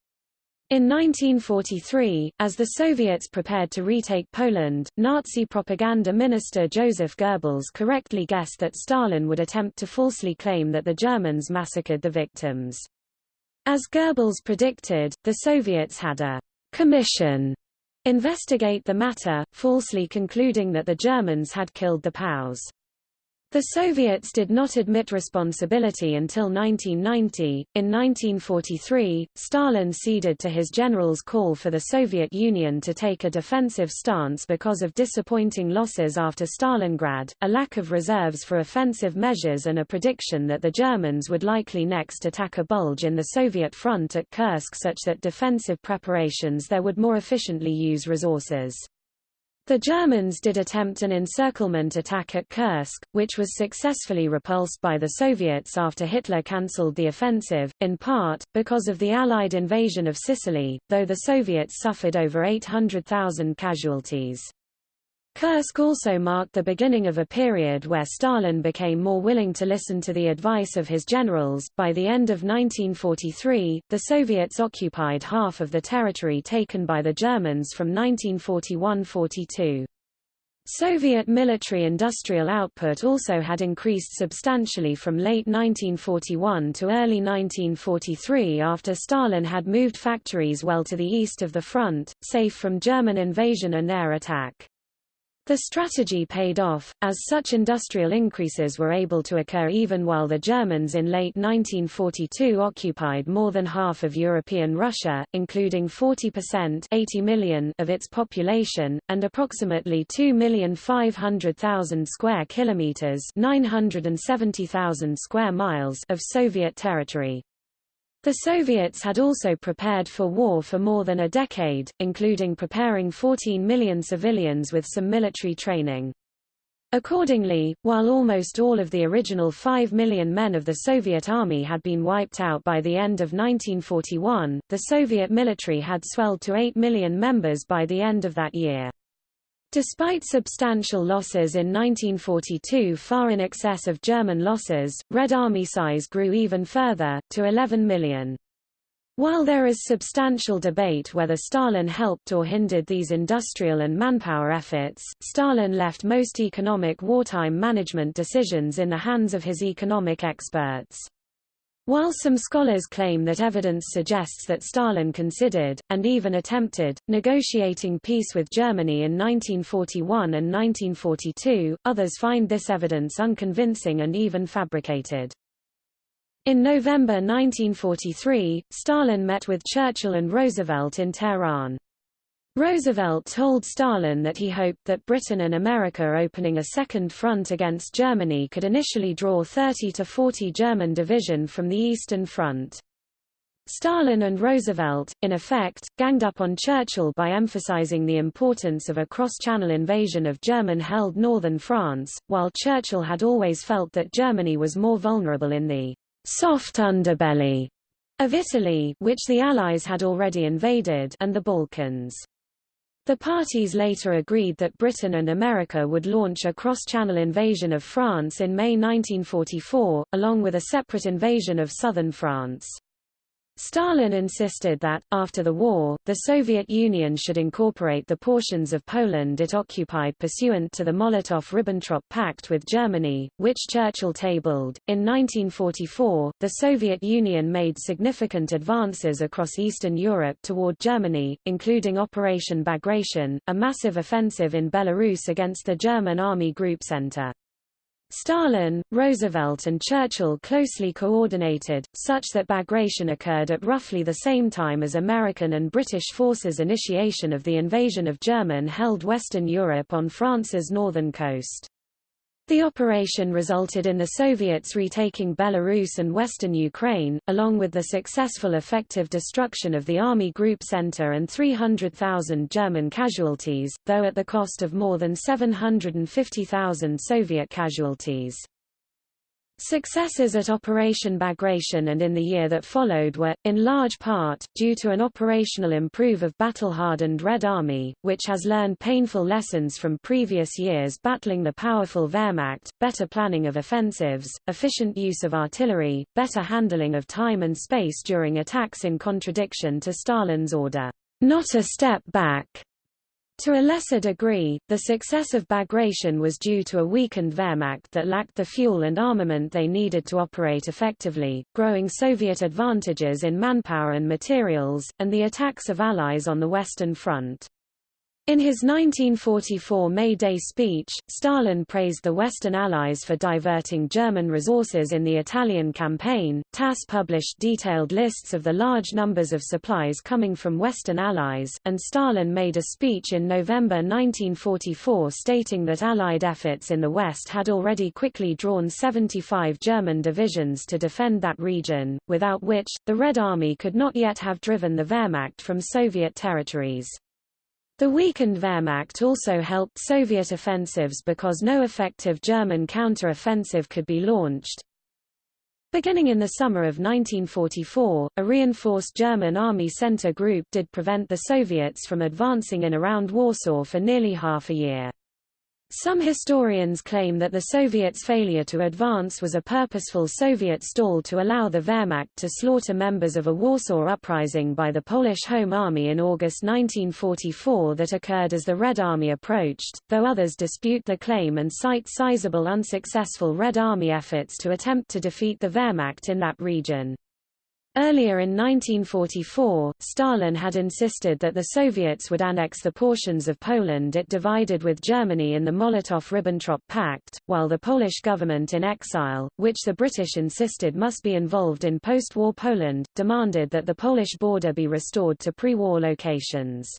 In 1943, as the Soviets prepared to retake Poland, Nazi propaganda minister Joseph Goebbels correctly guessed that Stalin would attempt to falsely claim that the Germans massacred the victims. As Goebbels predicted, the Soviets had a commission investigate the matter, falsely concluding that the Germans had killed the POWs. The Soviets did not admit responsibility until 1990. In 1943, Stalin ceded to his general's call for the Soviet Union to take a defensive stance because of disappointing losses after Stalingrad, a lack of reserves for offensive measures and a prediction that the Germans would likely next attack a bulge in the Soviet front at Kursk such that defensive preparations there would more efficiently use resources. The Germans did attempt an encirclement attack at Kursk, which was successfully repulsed by the Soviets after Hitler cancelled the offensive, in part, because of the Allied invasion of Sicily, though the Soviets suffered over 800,000 casualties. Kursk also marked the beginning of a period where Stalin became more willing to listen to the advice of his generals. By the end of 1943, the Soviets occupied half of the territory taken by the Germans from 1941–42. Soviet military-industrial output also had increased substantially from late 1941 to early 1943 after Stalin had moved factories well to the east of the front, safe from German invasion and air attack. The strategy paid off, as such industrial increases were able to occur even while the Germans in late 1942 occupied more than half of European Russia, including 40% 80 million of its population, and approximately 2,500,000 square kilometers 970,000 square miles of Soviet territory. The Soviets had also prepared for war for more than a decade, including preparing 14 million civilians with some military training. Accordingly, while almost all of the original 5 million men of the Soviet army had been wiped out by the end of 1941, the Soviet military had swelled to 8 million members by the end of that year. Despite substantial losses in 1942 far in excess of German losses, Red Army size grew even further, to 11 million. While there is substantial debate whether Stalin helped or hindered these industrial and manpower efforts, Stalin left most economic wartime management decisions in the hands of his economic experts. While some scholars claim that evidence suggests that Stalin considered, and even attempted, negotiating peace with Germany in 1941 and 1942, others find this evidence unconvincing and even fabricated. In November 1943, Stalin met with Churchill and Roosevelt in Tehran. Roosevelt told Stalin that he hoped that Britain and America opening a second front against Germany could initially draw 30 to 40 German division from the Eastern Front. Stalin and Roosevelt, in effect, ganged up on Churchill by emphasizing the importance of a cross-channel invasion of German-held northern France, while Churchill had always felt that Germany was more vulnerable in the soft underbelly of Italy which the Allies had already invaded and the Balkans. The parties later agreed that Britain and America would launch a cross-channel invasion of France in May 1944, along with a separate invasion of southern France. Stalin insisted that, after the war, the Soviet Union should incorporate the portions of Poland it occupied pursuant to the Molotov-Ribbentrop Pact with Germany, which Churchill tabled. In 1944, the Soviet Union made significant advances across Eastern Europe toward Germany, including Operation Bagration, a massive offensive in Belarus against the German Army Group Center. Stalin, Roosevelt and Churchill closely coordinated, such that Bagration occurred at roughly the same time as American and British forces' initiation of the invasion of German-held Western Europe on France's northern coast. The operation resulted in the Soviets retaking Belarus and western Ukraine, along with the successful effective destruction of the Army Group Center and 300,000 German casualties, though at the cost of more than 750,000 Soviet casualties. Successes at Operation Bagration and in the year that followed were, in large part, due to an operational improve of battle-hardened Red Army, which has learned painful lessons from previous years battling the powerful Wehrmacht, better planning of offensives, efficient use of artillery, better handling of time and space during attacks in contradiction to Stalin's order, not a step back. To a lesser degree, the success of Bagration was due to a weakened Wehrmacht that lacked the fuel and armament they needed to operate effectively, growing Soviet advantages in manpower and materials, and the attacks of Allies on the Western Front. In his 1944 May Day speech, Stalin praised the Western Allies for diverting German resources in the Italian campaign. TASS published detailed lists of the large numbers of supplies coming from Western Allies, and Stalin made a speech in November 1944 stating that Allied efforts in the West had already quickly drawn 75 German divisions to defend that region, without which, the Red Army could not yet have driven the Wehrmacht from Soviet territories. The weakened Wehrmacht also helped Soviet offensives because no effective German counter-offensive could be launched. Beginning in the summer of 1944, a reinforced German army center group did prevent the Soviets from advancing in around Warsaw for nearly half a year. Some historians claim that the Soviets' failure to advance was a purposeful Soviet stall to allow the Wehrmacht to slaughter members of a Warsaw uprising by the Polish Home Army in August 1944 that occurred as the Red Army approached, though others dispute the claim and cite sizable unsuccessful Red Army efforts to attempt to defeat the Wehrmacht in that region. Earlier in 1944, Stalin had insisted that the Soviets would annex the portions of Poland it divided with Germany in the Molotov–Ribbentrop Pact, while the Polish government in exile, which the British insisted must be involved in post-war Poland, demanded that the Polish border be restored to pre-war locations.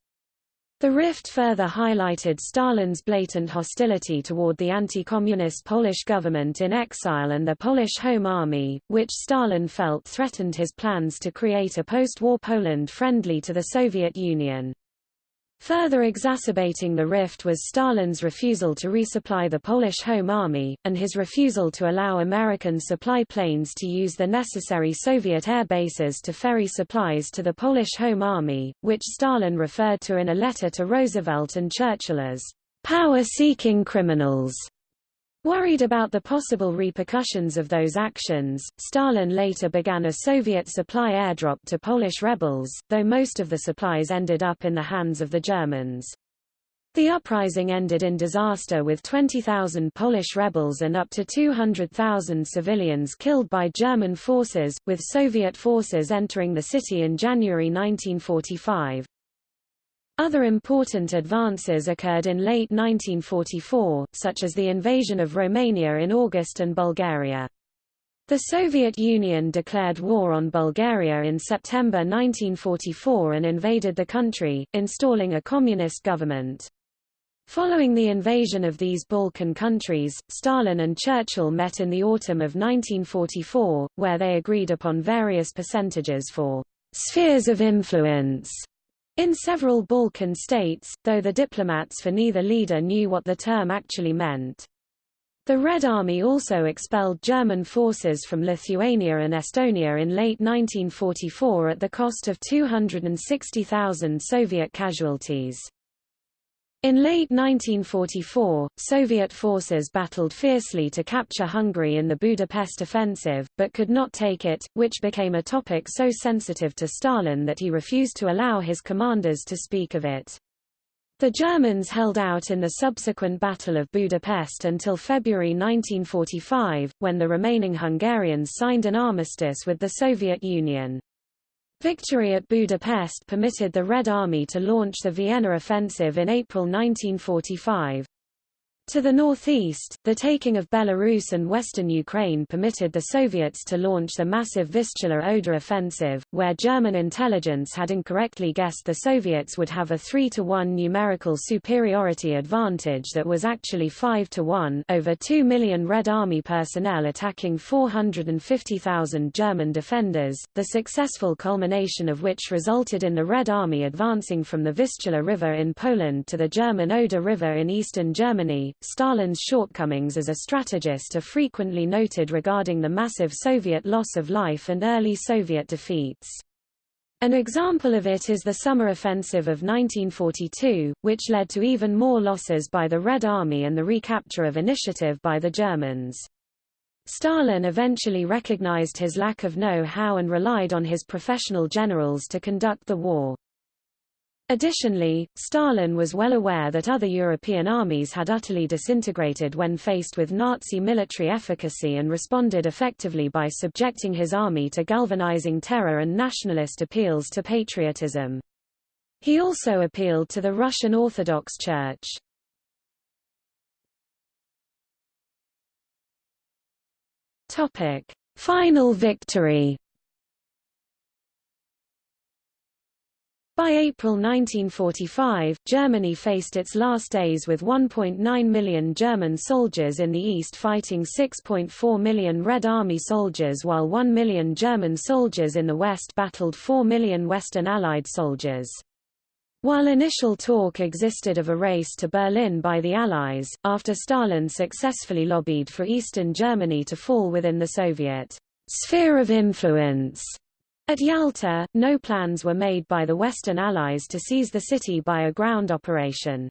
The rift further highlighted Stalin's blatant hostility toward the anti-communist Polish government in exile and the Polish Home Army, which Stalin felt threatened his plans to create a post-war Poland friendly to the Soviet Union. Further exacerbating the rift was Stalin's refusal to resupply the Polish Home Army, and his refusal to allow American supply planes to use the necessary Soviet air bases to ferry supplies to the Polish Home Army, which Stalin referred to in a letter to Roosevelt and Churchill as power-seeking criminals. Worried about the possible repercussions of those actions, Stalin later began a Soviet supply airdrop to Polish rebels, though most of the supplies ended up in the hands of the Germans. The uprising ended in disaster with 20,000 Polish rebels and up to 200,000 civilians killed by German forces, with Soviet forces entering the city in January 1945. Other important advances occurred in late 1944, such as the invasion of Romania in August and Bulgaria. The Soviet Union declared war on Bulgaria in September 1944 and invaded the country, installing a communist government. Following the invasion of these Balkan countries, Stalin and Churchill met in the autumn of 1944, where they agreed upon various percentages for spheres of influence in several Balkan states, though the diplomats for neither leader knew what the term actually meant. The Red Army also expelled German forces from Lithuania and Estonia in late 1944 at the cost of 260,000 Soviet casualties. In late 1944, Soviet forces battled fiercely to capture Hungary in the Budapest offensive, but could not take it, which became a topic so sensitive to Stalin that he refused to allow his commanders to speak of it. The Germans held out in the subsequent Battle of Budapest until February 1945, when the remaining Hungarians signed an armistice with the Soviet Union. Victory at Budapest permitted the Red Army to launch the Vienna offensive in April 1945. To the northeast, the taking of Belarus and western Ukraine permitted the Soviets to launch the massive Vistula-Oder offensive, where German intelligence had incorrectly guessed the Soviets would have a 3-to-1 numerical superiority advantage that was actually 5-to-1 over 2 million Red Army personnel attacking 450,000 German defenders, the successful culmination of which resulted in the Red Army advancing from the Vistula River in Poland to the German Oder River in eastern Germany, Stalin's shortcomings as a strategist are frequently noted regarding the massive Soviet loss of life and early Soviet defeats. An example of it is the summer offensive of 1942, which led to even more losses by the Red Army and the recapture of initiative by the Germans. Stalin eventually recognized his lack of know-how and relied on his professional generals to conduct the war. Additionally, Stalin was well aware that other European armies had utterly disintegrated when faced with Nazi military efficacy and responded effectively by subjecting his army to galvanizing terror and nationalist appeals to patriotism. He also appealed to the Russian Orthodox Church. Final victory By April 1945, Germany faced its last days with 1.9 million German soldiers in the east fighting 6.4 million Red Army soldiers while 1 million German soldiers in the west battled 4 million Western Allied soldiers. While initial talk existed of a race to Berlin by the Allies, after Stalin successfully lobbied for Eastern Germany to fall within the Soviet sphere of influence, at Yalta, no plans were made by the Western Allies to seize the city by a ground operation.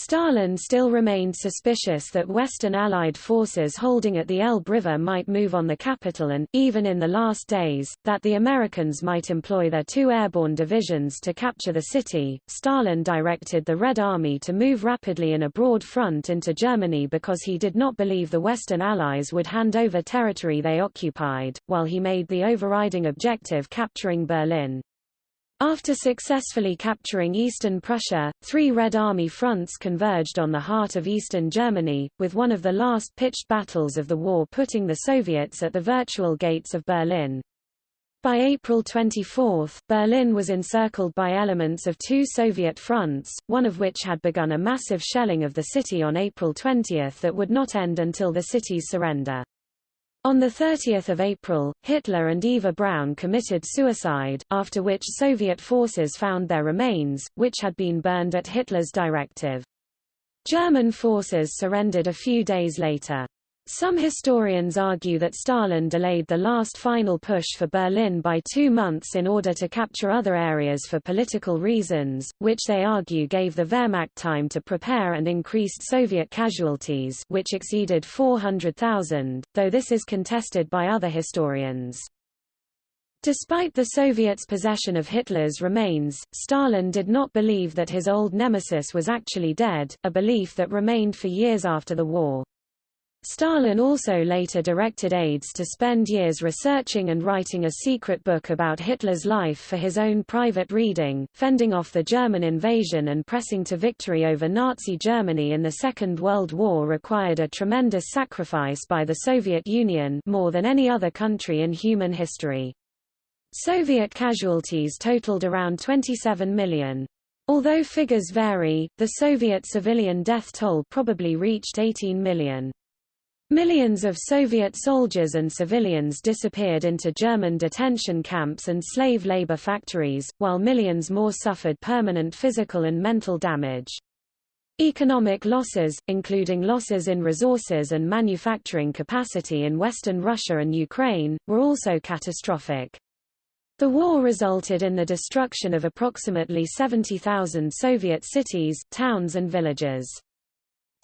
Stalin still remained suspicious that Western Allied forces holding at the Elbe River might move on the capital and, even in the last days, that the Americans might employ their two airborne divisions to capture the city. Stalin directed the Red Army to move rapidly in a broad front into Germany because he did not believe the Western Allies would hand over territory they occupied, while he made the overriding objective capturing Berlin. After successfully capturing eastern Prussia, three Red Army fronts converged on the heart of eastern Germany, with one of the last pitched battles of the war putting the Soviets at the virtual gates of Berlin. By April 24, Berlin was encircled by elements of two Soviet fronts, one of which had begun a massive shelling of the city on April 20 that would not end until the city's surrender. On 30 April, Hitler and Eva Braun committed suicide, after which Soviet forces found their remains, which had been burned at Hitler's directive. German forces surrendered a few days later. Some historians argue that Stalin delayed the last final push for Berlin by two months in order to capture other areas for political reasons, which they argue gave the Wehrmacht time to prepare and increased Soviet casualties which exceeded 400,000, though this is contested by other historians. Despite the Soviets' possession of Hitler's remains, Stalin did not believe that his old nemesis was actually dead, a belief that remained for years after the war. Stalin also later directed aides to spend years researching and writing a secret book about Hitler's life for his own private reading, fending off the German invasion and pressing to victory over Nazi Germany in the Second World War required a tremendous sacrifice by the Soviet Union more than any other country in human history. Soviet casualties totaled around 27 million. Although figures vary, the Soviet civilian death toll probably reached 18 million. Millions of Soviet soldiers and civilians disappeared into German detention camps and slave labor factories, while millions more suffered permanent physical and mental damage. Economic losses, including losses in resources and manufacturing capacity in Western Russia and Ukraine, were also catastrophic. The war resulted in the destruction of approximately 70,000 Soviet cities, towns and villages.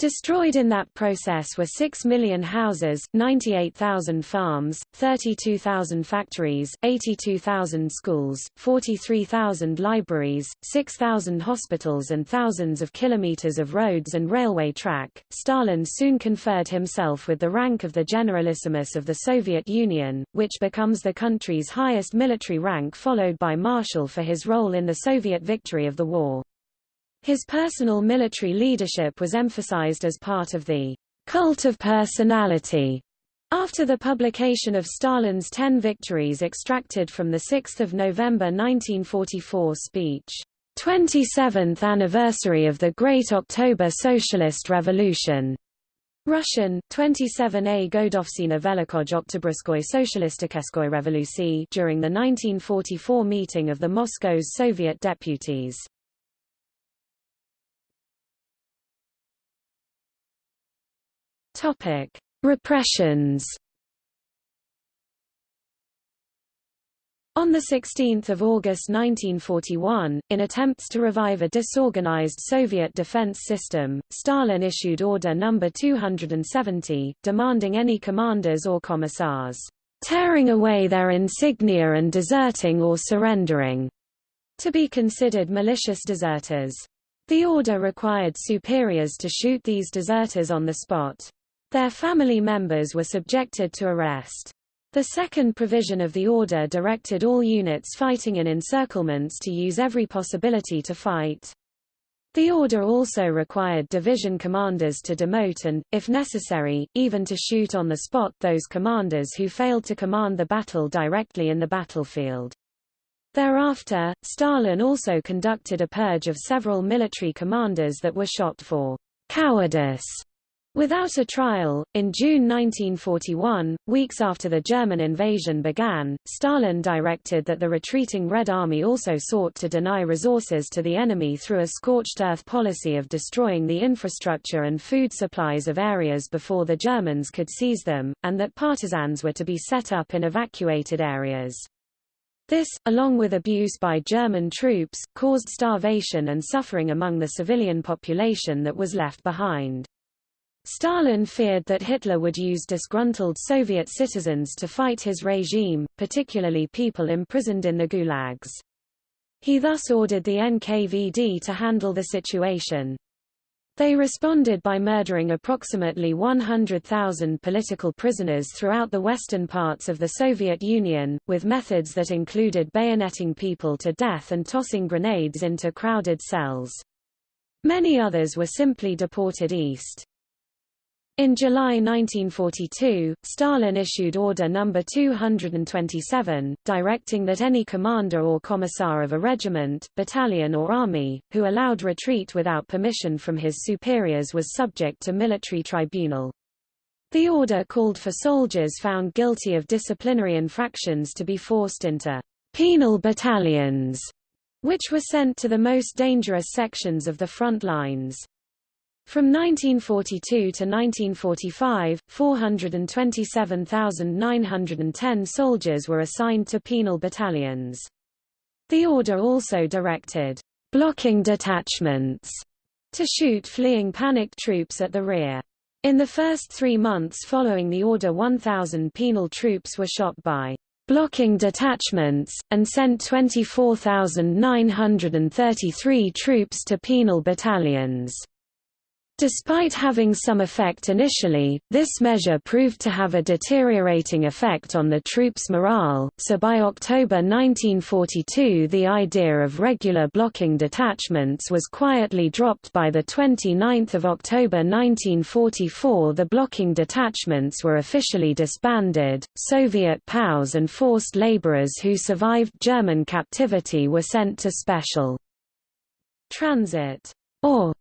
Destroyed in that process were 6 million houses, 98,000 farms, 32,000 factories, 82,000 schools, 43,000 libraries, 6,000 hospitals and thousands of kilometers of roads and railway track. Stalin soon conferred himself with the rank of the Generalissimus of the Soviet Union, which becomes the country's highest military rank followed by Marshal for his role in the Soviet victory of the war. His personal military leadership was emphasized as part of the cult of personality after the publication of Stalin's Ten Victories extracted from the 6 November 1944 speech, 27th Anniversary of the Great October Socialist Revolution. Russian, 27A Godovsina Velikoj Oktyabrskoy Socialisticheskoy Revolucii during the 1944 meeting of the Moscow's Soviet deputies. Topic: Repressions. On 16 August 1941, in attempts to revive a disorganized Soviet defense system, Stalin issued Order No. 270, demanding any commanders or commissars, "...tearing away their insignia and deserting or surrendering," to be considered malicious deserters. The order required superiors to shoot these deserters on the spot. Their family members were subjected to arrest. The second provision of the order directed all units fighting in encirclements to use every possibility to fight. The order also required division commanders to demote and, if necessary, even to shoot on the spot those commanders who failed to command the battle directly in the battlefield. Thereafter, Stalin also conducted a purge of several military commanders that were shot for cowardice Without a trial, in June 1941, weeks after the German invasion began, Stalin directed that the retreating Red Army also sought to deny resources to the enemy through a scorched earth policy of destroying the infrastructure and food supplies of areas before the Germans could seize them, and that partisans were to be set up in evacuated areas. This, along with abuse by German troops, caused starvation and suffering among the civilian population that was left behind. Stalin feared that Hitler would use disgruntled Soviet citizens to fight his regime, particularly people imprisoned in the gulags. He thus ordered the NKVD to handle the situation. They responded by murdering approximately 100,000 political prisoners throughout the western parts of the Soviet Union, with methods that included bayoneting people to death and tossing grenades into crowded cells. Many others were simply deported east. In July 1942, Stalin issued Order No. 227, directing that any commander or commissar of a regiment, battalion or army, who allowed retreat without permission from his superiors was subject to military tribunal. The order called for soldiers found guilty of disciplinary infractions to be forced into penal battalions, which were sent to the most dangerous sections of the front lines. From 1942 to 1945, 427,910 soldiers were assigned to penal battalions. The order also directed blocking detachments to shoot fleeing panicked troops at the rear. In the first three months following the order 1,000 penal troops were shot by blocking detachments, and sent 24,933 troops to penal battalions. Despite having some effect initially, this measure proved to have a deteriorating effect on the troops' morale, so by October 1942 the idea of regular blocking detachments was quietly dropped by 29 October 1944 the blocking detachments were officially disbanded, Soviet POWs and forced laborers who survived German captivity were sent to special transit or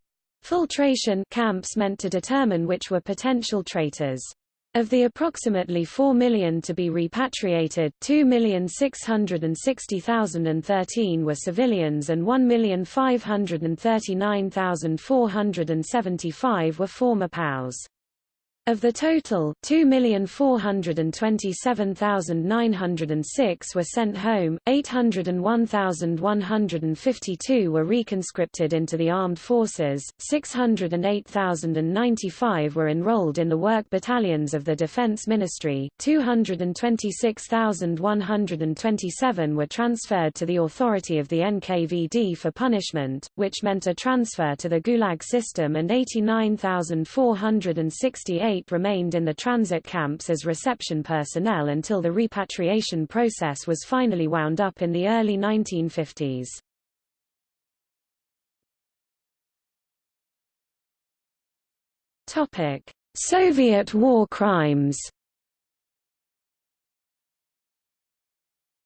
Filtration camps meant to determine which were potential traitors. Of the approximately 4 million to be repatriated, 2,660,013 were civilians and 1,539,475 were former POWs. Of the total, 2,427,906 were sent home, 801,152 were reconscripted into the armed forces, 608,095 were enrolled in the work battalions of the Defense Ministry, 226,127 were transferred to the authority of the NKVD for punishment, which meant a transfer to the Gulag system and 89,468 remained in the transit camps as reception personnel until the repatriation process was finally wound up in the early 1950s. Topic: Soviet war crimes.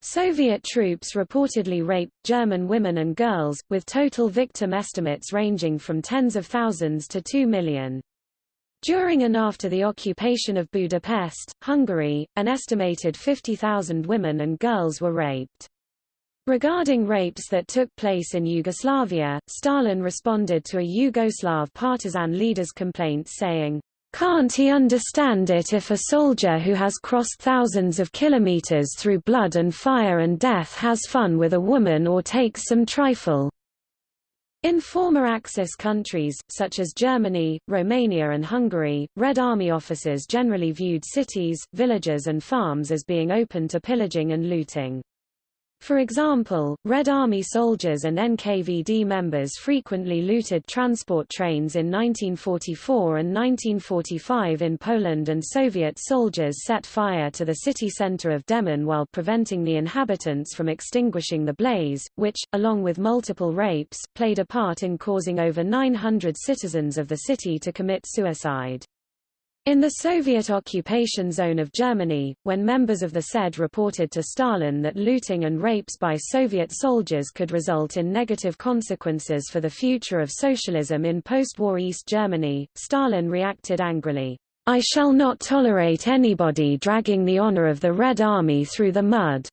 Soviet troops reportedly raped German women and girls, with total victim estimates ranging from tens of thousands to 2 million. During and after the occupation of Budapest, Hungary, an estimated 50,000 women and girls were raped. Regarding rapes that took place in Yugoslavia, Stalin responded to a Yugoslav partisan leader's complaint saying, can't he understand it if a soldier who has crossed thousands of kilometers through blood and fire and death has fun with a woman or takes some trifle? In former Axis countries, such as Germany, Romania and Hungary, Red Army officers generally viewed cities, villages and farms as being open to pillaging and looting. For example, Red Army soldiers and NKVD members frequently looted transport trains in 1944 and 1945 in Poland and Soviet soldiers set fire to the city center of Demmin while preventing the inhabitants from extinguishing the blaze, which, along with multiple rapes, played a part in causing over 900 citizens of the city to commit suicide. In the Soviet occupation zone of Germany, when members of the SED reported to Stalin that looting and rapes by Soviet soldiers could result in negative consequences for the future of socialism in post-war East Germany, Stalin reacted angrily, I shall not tolerate anybody dragging the honor of the Red Army through the mud.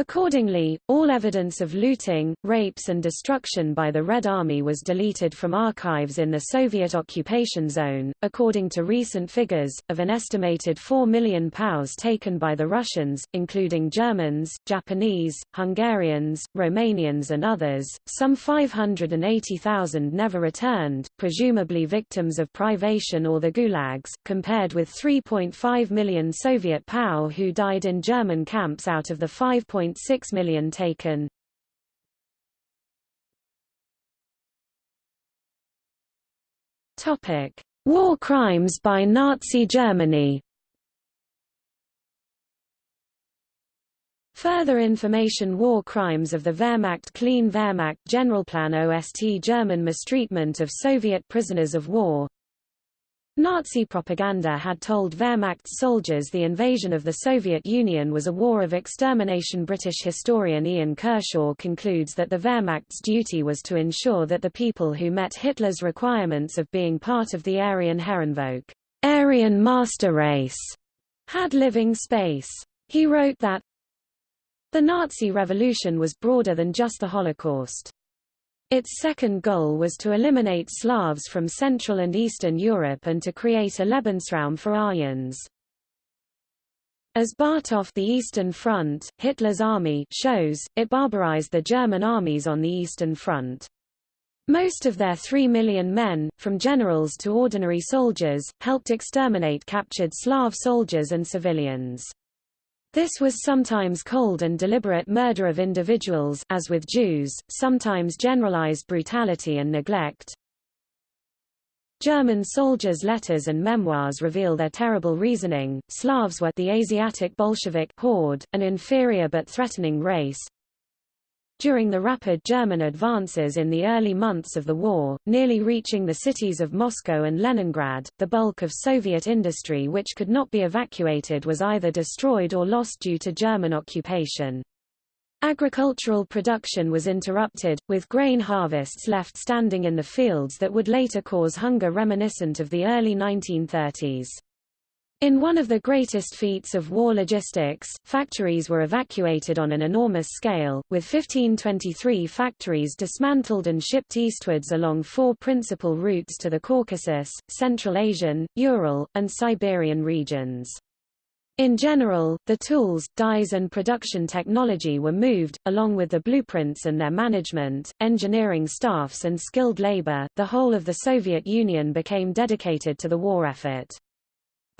Accordingly, all evidence of looting, rapes and destruction by the Red Army was deleted from archives in the Soviet occupation zone. According to recent figures, of an estimated 4 million POWs taken by the Russians, including Germans, Japanese, Hungarians, Romanians and others, some 580,000 never returned, presumably victims of privation or the gulags, compared with 3.5 million Soviet POW who died in German camps out of the 5. 1.6 million taken. Topic: War crimes by Nazi Germany. Further information War crimes of the Wehrmacht Clean Wehrmacht Generalplan OST German mistreatment of Soviet prisoners of war Nazi propaganda had told Wehrmacht soldiers the invasion of the Soviet Union was a war of extermination. British historian Ian Kershaw concludes that the Wehrmacht's duty was to ensure that the people who met Hitler's requirements of being part of the Aryan Herrenvolk, Aryan master race, had living space. He wrote that the Nazi revolution was broader than just the Holocaust. Its second goal was to eliminate Slavs from Central and Eastern Europe and to create a Lebensraum for Aryans. As Bartov the Eastern Front, Hitler's army shows, it barbarized the German armies on the Eastern Front. Most of their three million men, from generals to ordinary soldiers, helped exterminate captured Slav soldiers and civilians. This was sometimes cold and deliberate murder of individuals as with Jews, sometimes generalized brutality and neglect. German soldiers' letters and memoirs reveal their terrible reasoning. Slavs were the Asiatic Bolshevik horde, an inferior but threatening race, during the rapid German advances in the early months of the war, nearly reaching the cities of Moscow and Leningrad, the bulk of Soviet industry which could not be evacuated was either destroyed or lost due to German occupation. Agricultural production was interrupted, with grain harvests left standing in the fields that would later cause hunger reminiscent of the early 1930s. In one of the greatest feats of war logistics, factories were evacuated on an enormous scale, with 1523 factories dismantled and shipped eastwards along four principal routes to the Caucasus, Central Asian, Ural, and Siberian regions. In general, the tools, dies and production technology were moved, along with the blueprints and their management, engineering staffs and skilled labor. The whole of the Soviet Union became dedicated to the war effort.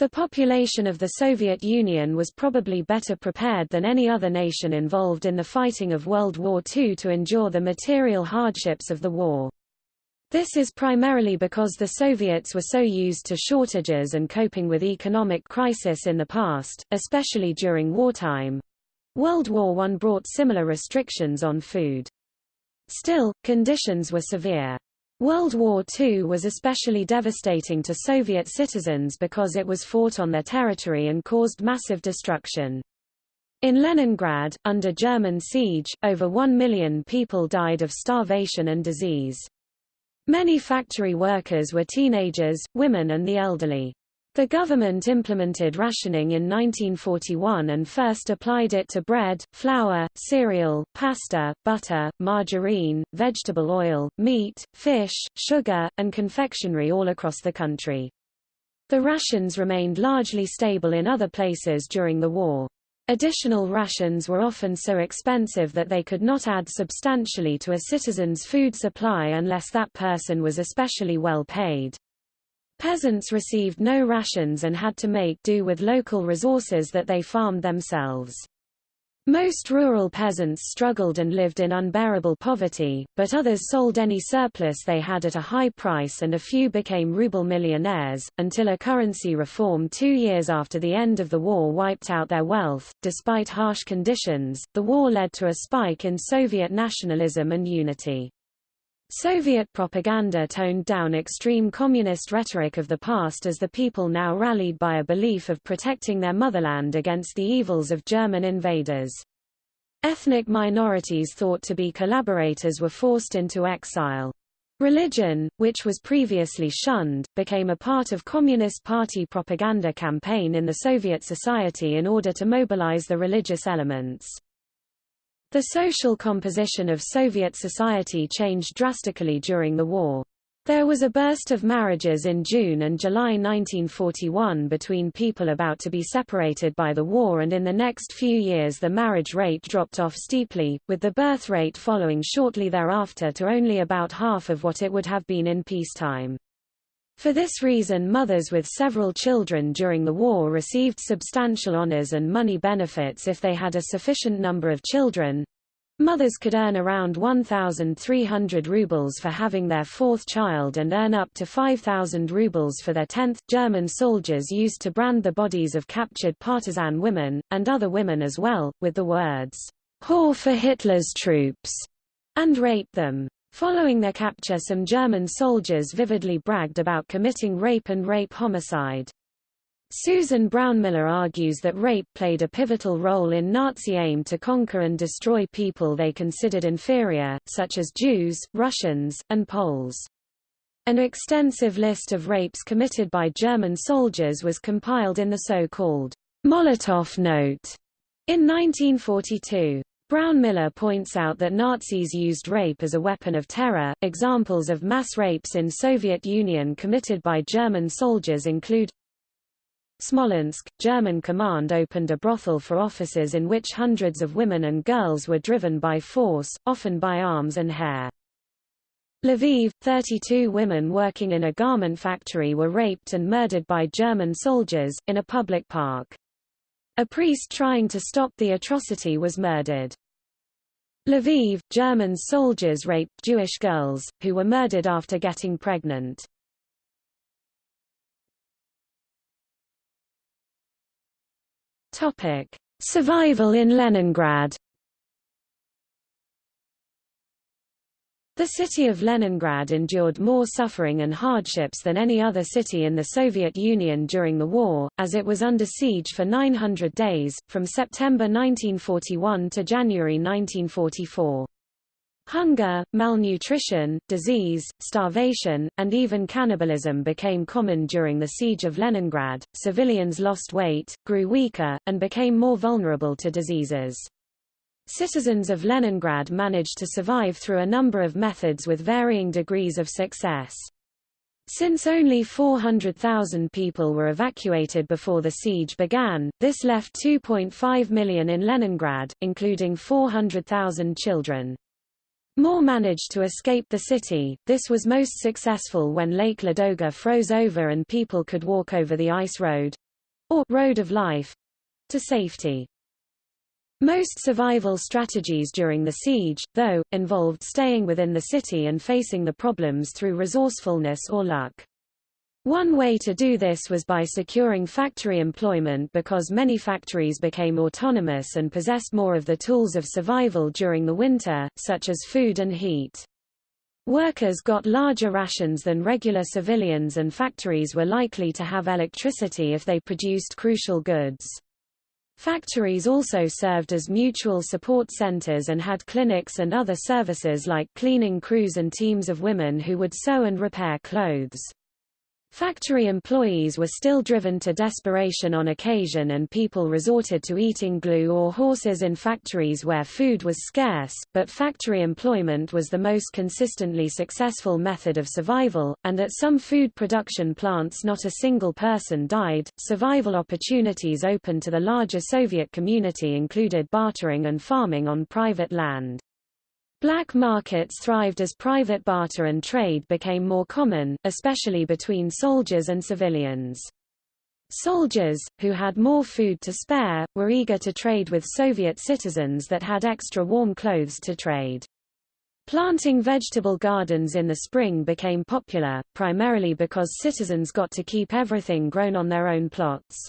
The population of the Soviet Union was probably better prepared than any other nation involved in the fighting of World War II to endure the material hardships of the war. This is primarily because the Soviets were so used to shortages and coping with economic crisis in the past, especially during wartime. World War I brought similar restrictions on food. Still, conditions were severe. World War II was especially devastating to Soviet citizens because it was fought on their territory and caused massive destruction. In Leningrad, under German siege, over one million people died of starvation and disease. Many factory workers were teenagers, women and the elderly. The government implemented rationing in 1941 and first applied it to bread, flour, cereal, pasta, butter, margarine, vegetable oil, meat, fish, sugar, and confectionery all across the country. The rations remained largely stable in other places during the war. Additional rations were often so expensive that they could not add substantially to a citizen's food supply unless that person was especially well paid. Peasants received no rations and had to make do with local resources that they farmed themselves. Most rural peasants struggled and lived in unbearable poverty, but others sold any surplus they had at a high price and a few became ruble millionaires, until a currency reform two years after the end of the war wiped out their wealth. Despite harsh conditions, the war led to a spike in Soviet nationalism and unity. Soviet propaganda toned down extreme communist rhetoric of the past as the people now rallied by a belief of protecting their motherland against the evils of German invaders. Ethnic minorities thought to be collaborators were forced into exile. Religion, which was previously shunned, became a part of Communist Party propaganda campaign in the Soviet society in order to mobilize the religious elements. The social composition of Soviet society changed drastically during the war. There was a burst of marriages in June and July 1941 between people about to be separated by the war and in the next few years the marriage rate dropped off steeply, with the birth rate following shortly thereafter to only about half of what it would have been in peacetime. For this reason mothers with several children during the war received substantial honors and money benefits if they had a sufficient number of children, Mothers could earn around 1,300 rubles for having their fourth child and earn up to 5,000 rubles for their tenth. German soldiers used to brand the bodies of captured partisan women, and other women as well, with the words, whore for Hitler's troops, and rape them. Following their capture some German soldiers vividly bragged about committing rape and rape homicide. Susan Brownmiller argues that rape played a pivotal role in Nazi aim to conquer and destroy people they considered inferior, such as Jews, Russians, and Poles. An extensive list of rapes committed by German soldiers was compiled in the so-called Molotov Note in 1942. Brownmiller points out that Nazis used rape as a weapon of terror. Examples of mass rapes in Soviet Union committed by German soldiers include Smolensk, German command opened a brothel for officers in which hundreds of women and girls were driven by force, often by arms and hair. Lviv, 32 women working in a garment factory were raped and murdered by German soldiers, in a public park. A priest trying to stop the atrocity was murdered. Lviv, German soldiers raped Jewish girls, who were murdered after getting pregnant. Survival in Leningrad. The city of Leningrad endured more suffering and hardships than any other city in the Soviet Union during the war, as it was under siege for 900 days, from September 1941 to January 1944. Hunger, malnutrition, disease, starvation, and even cannibalism became common during the siege of Leningrad. Civilians lost weight, grew weaker, and became more vulnerable to diseases. Citizens of Leningrad managed to survive through a number of methods with varying degrees of success. Since only 400,000 people were evacuated before the siege began, this left 2.5 million in Leningrad, including 400,000 children. More managed to escape the city. This was most successful when Lake Ladoga froze over and people could walk over the ice road or road of life to safety. Most survival strategies during the siege, though, involved staying within the city and facing the problems through resourcefulness or luck. One way to do this was by securing factory employment because many factories became autonomous and possessed more of the tools of survival during the winter, such as food and heat. Workers got larger rations than regular civilians and factories were likely to have electricity if they produced crucial goods. Factories also served as mutual support centers and had clinics and other services like cleaning crews and teams of women who would sew and repair clothes. Factory employees were still driven to desperation on occasion and people resorted to eating glue or horses in factories where food was scarce, but factory employment was the most consistently successful method of survival, and at some food production plants not a single person died. Survival opportunities open to the larger Soviet community included bartering and farming on private land. Black markets thrived as private barter and trade became more common, especially between soldiers and civilians. Soldiers, who had more food to spare, were eager to trade with Soviet citizens that had extra warm clothes to trade. Planting vegetable gardens in the spring became popular, primarily because citizens got to keep everything grown on their own plots.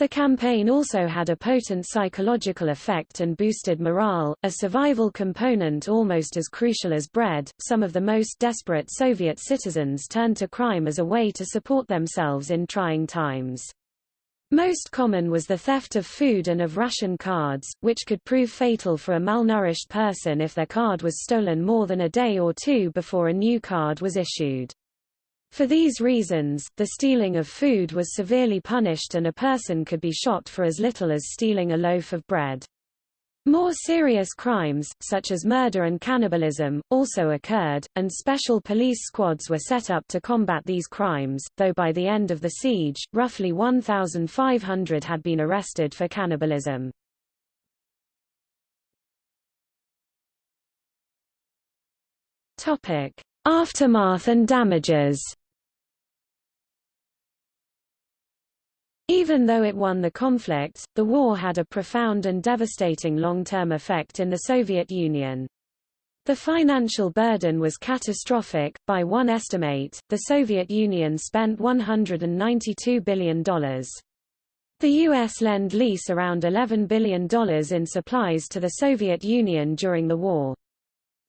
The campaign also had a potent psychological effect and boosted morale, a survival component almost as crucial as bread. Some of the most desperate Soviet citizens turned to crime as a way to support themselves in trying times. Most common was the theft of food and of ration cards, which could prove fatal for a malnourished person if their card was stolen more than a day or two before a new card was issued. For these reasons, the stealing of food was severely punished and a person could be shot for as little as stealing a loaf of bread. More serious crimes, such as murder and cannibalism, also occurred, and special police squads were set up to combat these crimes, though by the end of the siege, roughly 1,500 had been arrested for cannibalism. Aftermath and damages Even though it won the conflict, the war had a profound and devastating long-term effect in the Soviet Union. The financial burden was catastrophic. By one estimate, the Soviet Union spent $192 billion. The U.S. lend-lease around $11 billion in supplies to the Soviet Union during the war.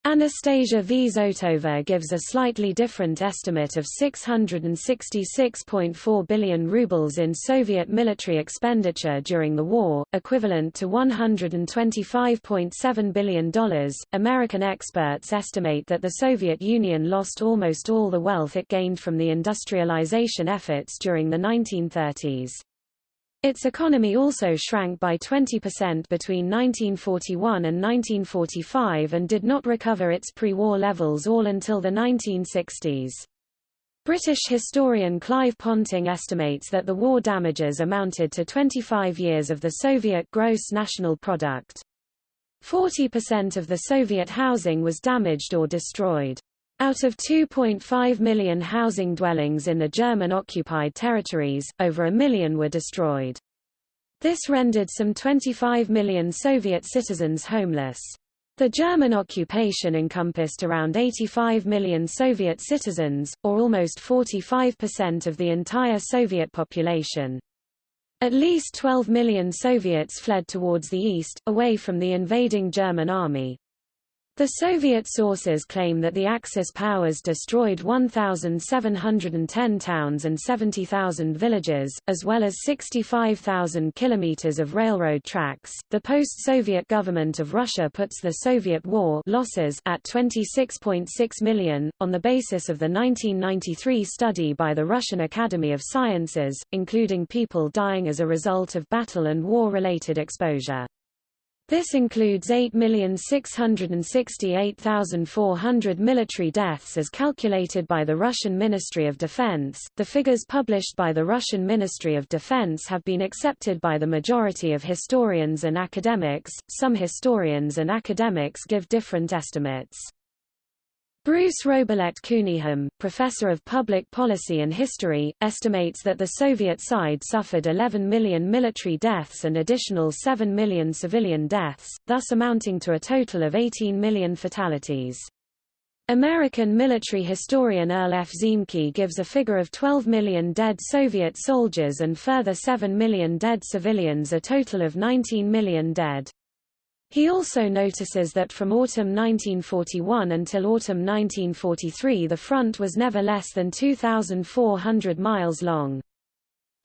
Anastasia Zotova gives a slightly different estimate of 666.4 billion rubles in Soviet military expenditure during the war, equivalent to $125.7 billion. American experts estimate that the Soviet Union lost almost all the wealth it gained from the industrialization efforts during the 1930s. Its economy also shrank by 20% between 1941 and 1945 and did not recover its pre-war levels all until the 1960s. British historian Clive Ponting estimates that the war damages amounted to 25 years of the Soviet gross national product. 40% of the Soviet housing was damaged or destroyed. Out of 2.5 million housing dwellings in the German-occupied territories, over a million were destroyed. This rendered some 25 million Soviet citizens homeless. The German occupation encompassed around 85 million Soviet citizens, or almost 45% of the entire Soviet population. At least 12 million Soviets fled towards the east, away from the invading German army. The Soviet sources claim that the Axis powers destroyed 1,710 towns and 70,000 villages, as well as 65,000 kilometers of railroad tracks. The post-Soviet government of Russia puts the Soviet war losses at 26.6 million, on the basis of the 1993 study by the Russian Academy of Sciences, including people dying as a result of battle and war-related exposure. This includes 8,668,400 military deaths as calculated by the Russian Ministry of Defense. The figures published by the Russian Ministry of Defense have been accepted by the majority of historians and academics. Some historians and academics give different estimates. Bruce Robillet Cunningham, professor of public policy and history, estimates that the Soviet side suffered 11 million military deaths and additional 7 million civilian deaths, thus amounting to a total of 18 million fatalities. American military historian Earl F. Ziemke gives a figure of 12 million dead Soviet soldiers and further 7 million dead civilians a total of 19 million dead. He also notices that from autumn 1941 until autumn 1943 the front was never less than 2,400 miles long.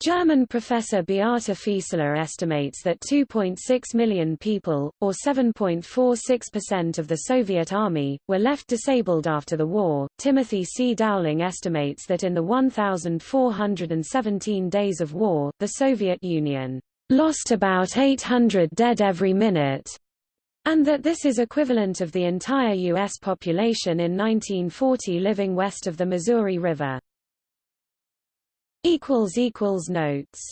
German professor Beate Fieseler estimates that 2.6 million people, or 7.46% of the Soviet army, were left disabled after the war. Timothy C. Dowling estimates that in the 1,417 days of war, the Soviet Union lost about 800 dead every minute, and that this is equivalent of the entire U.S. population in 1940 living west of the Missouri River. Notes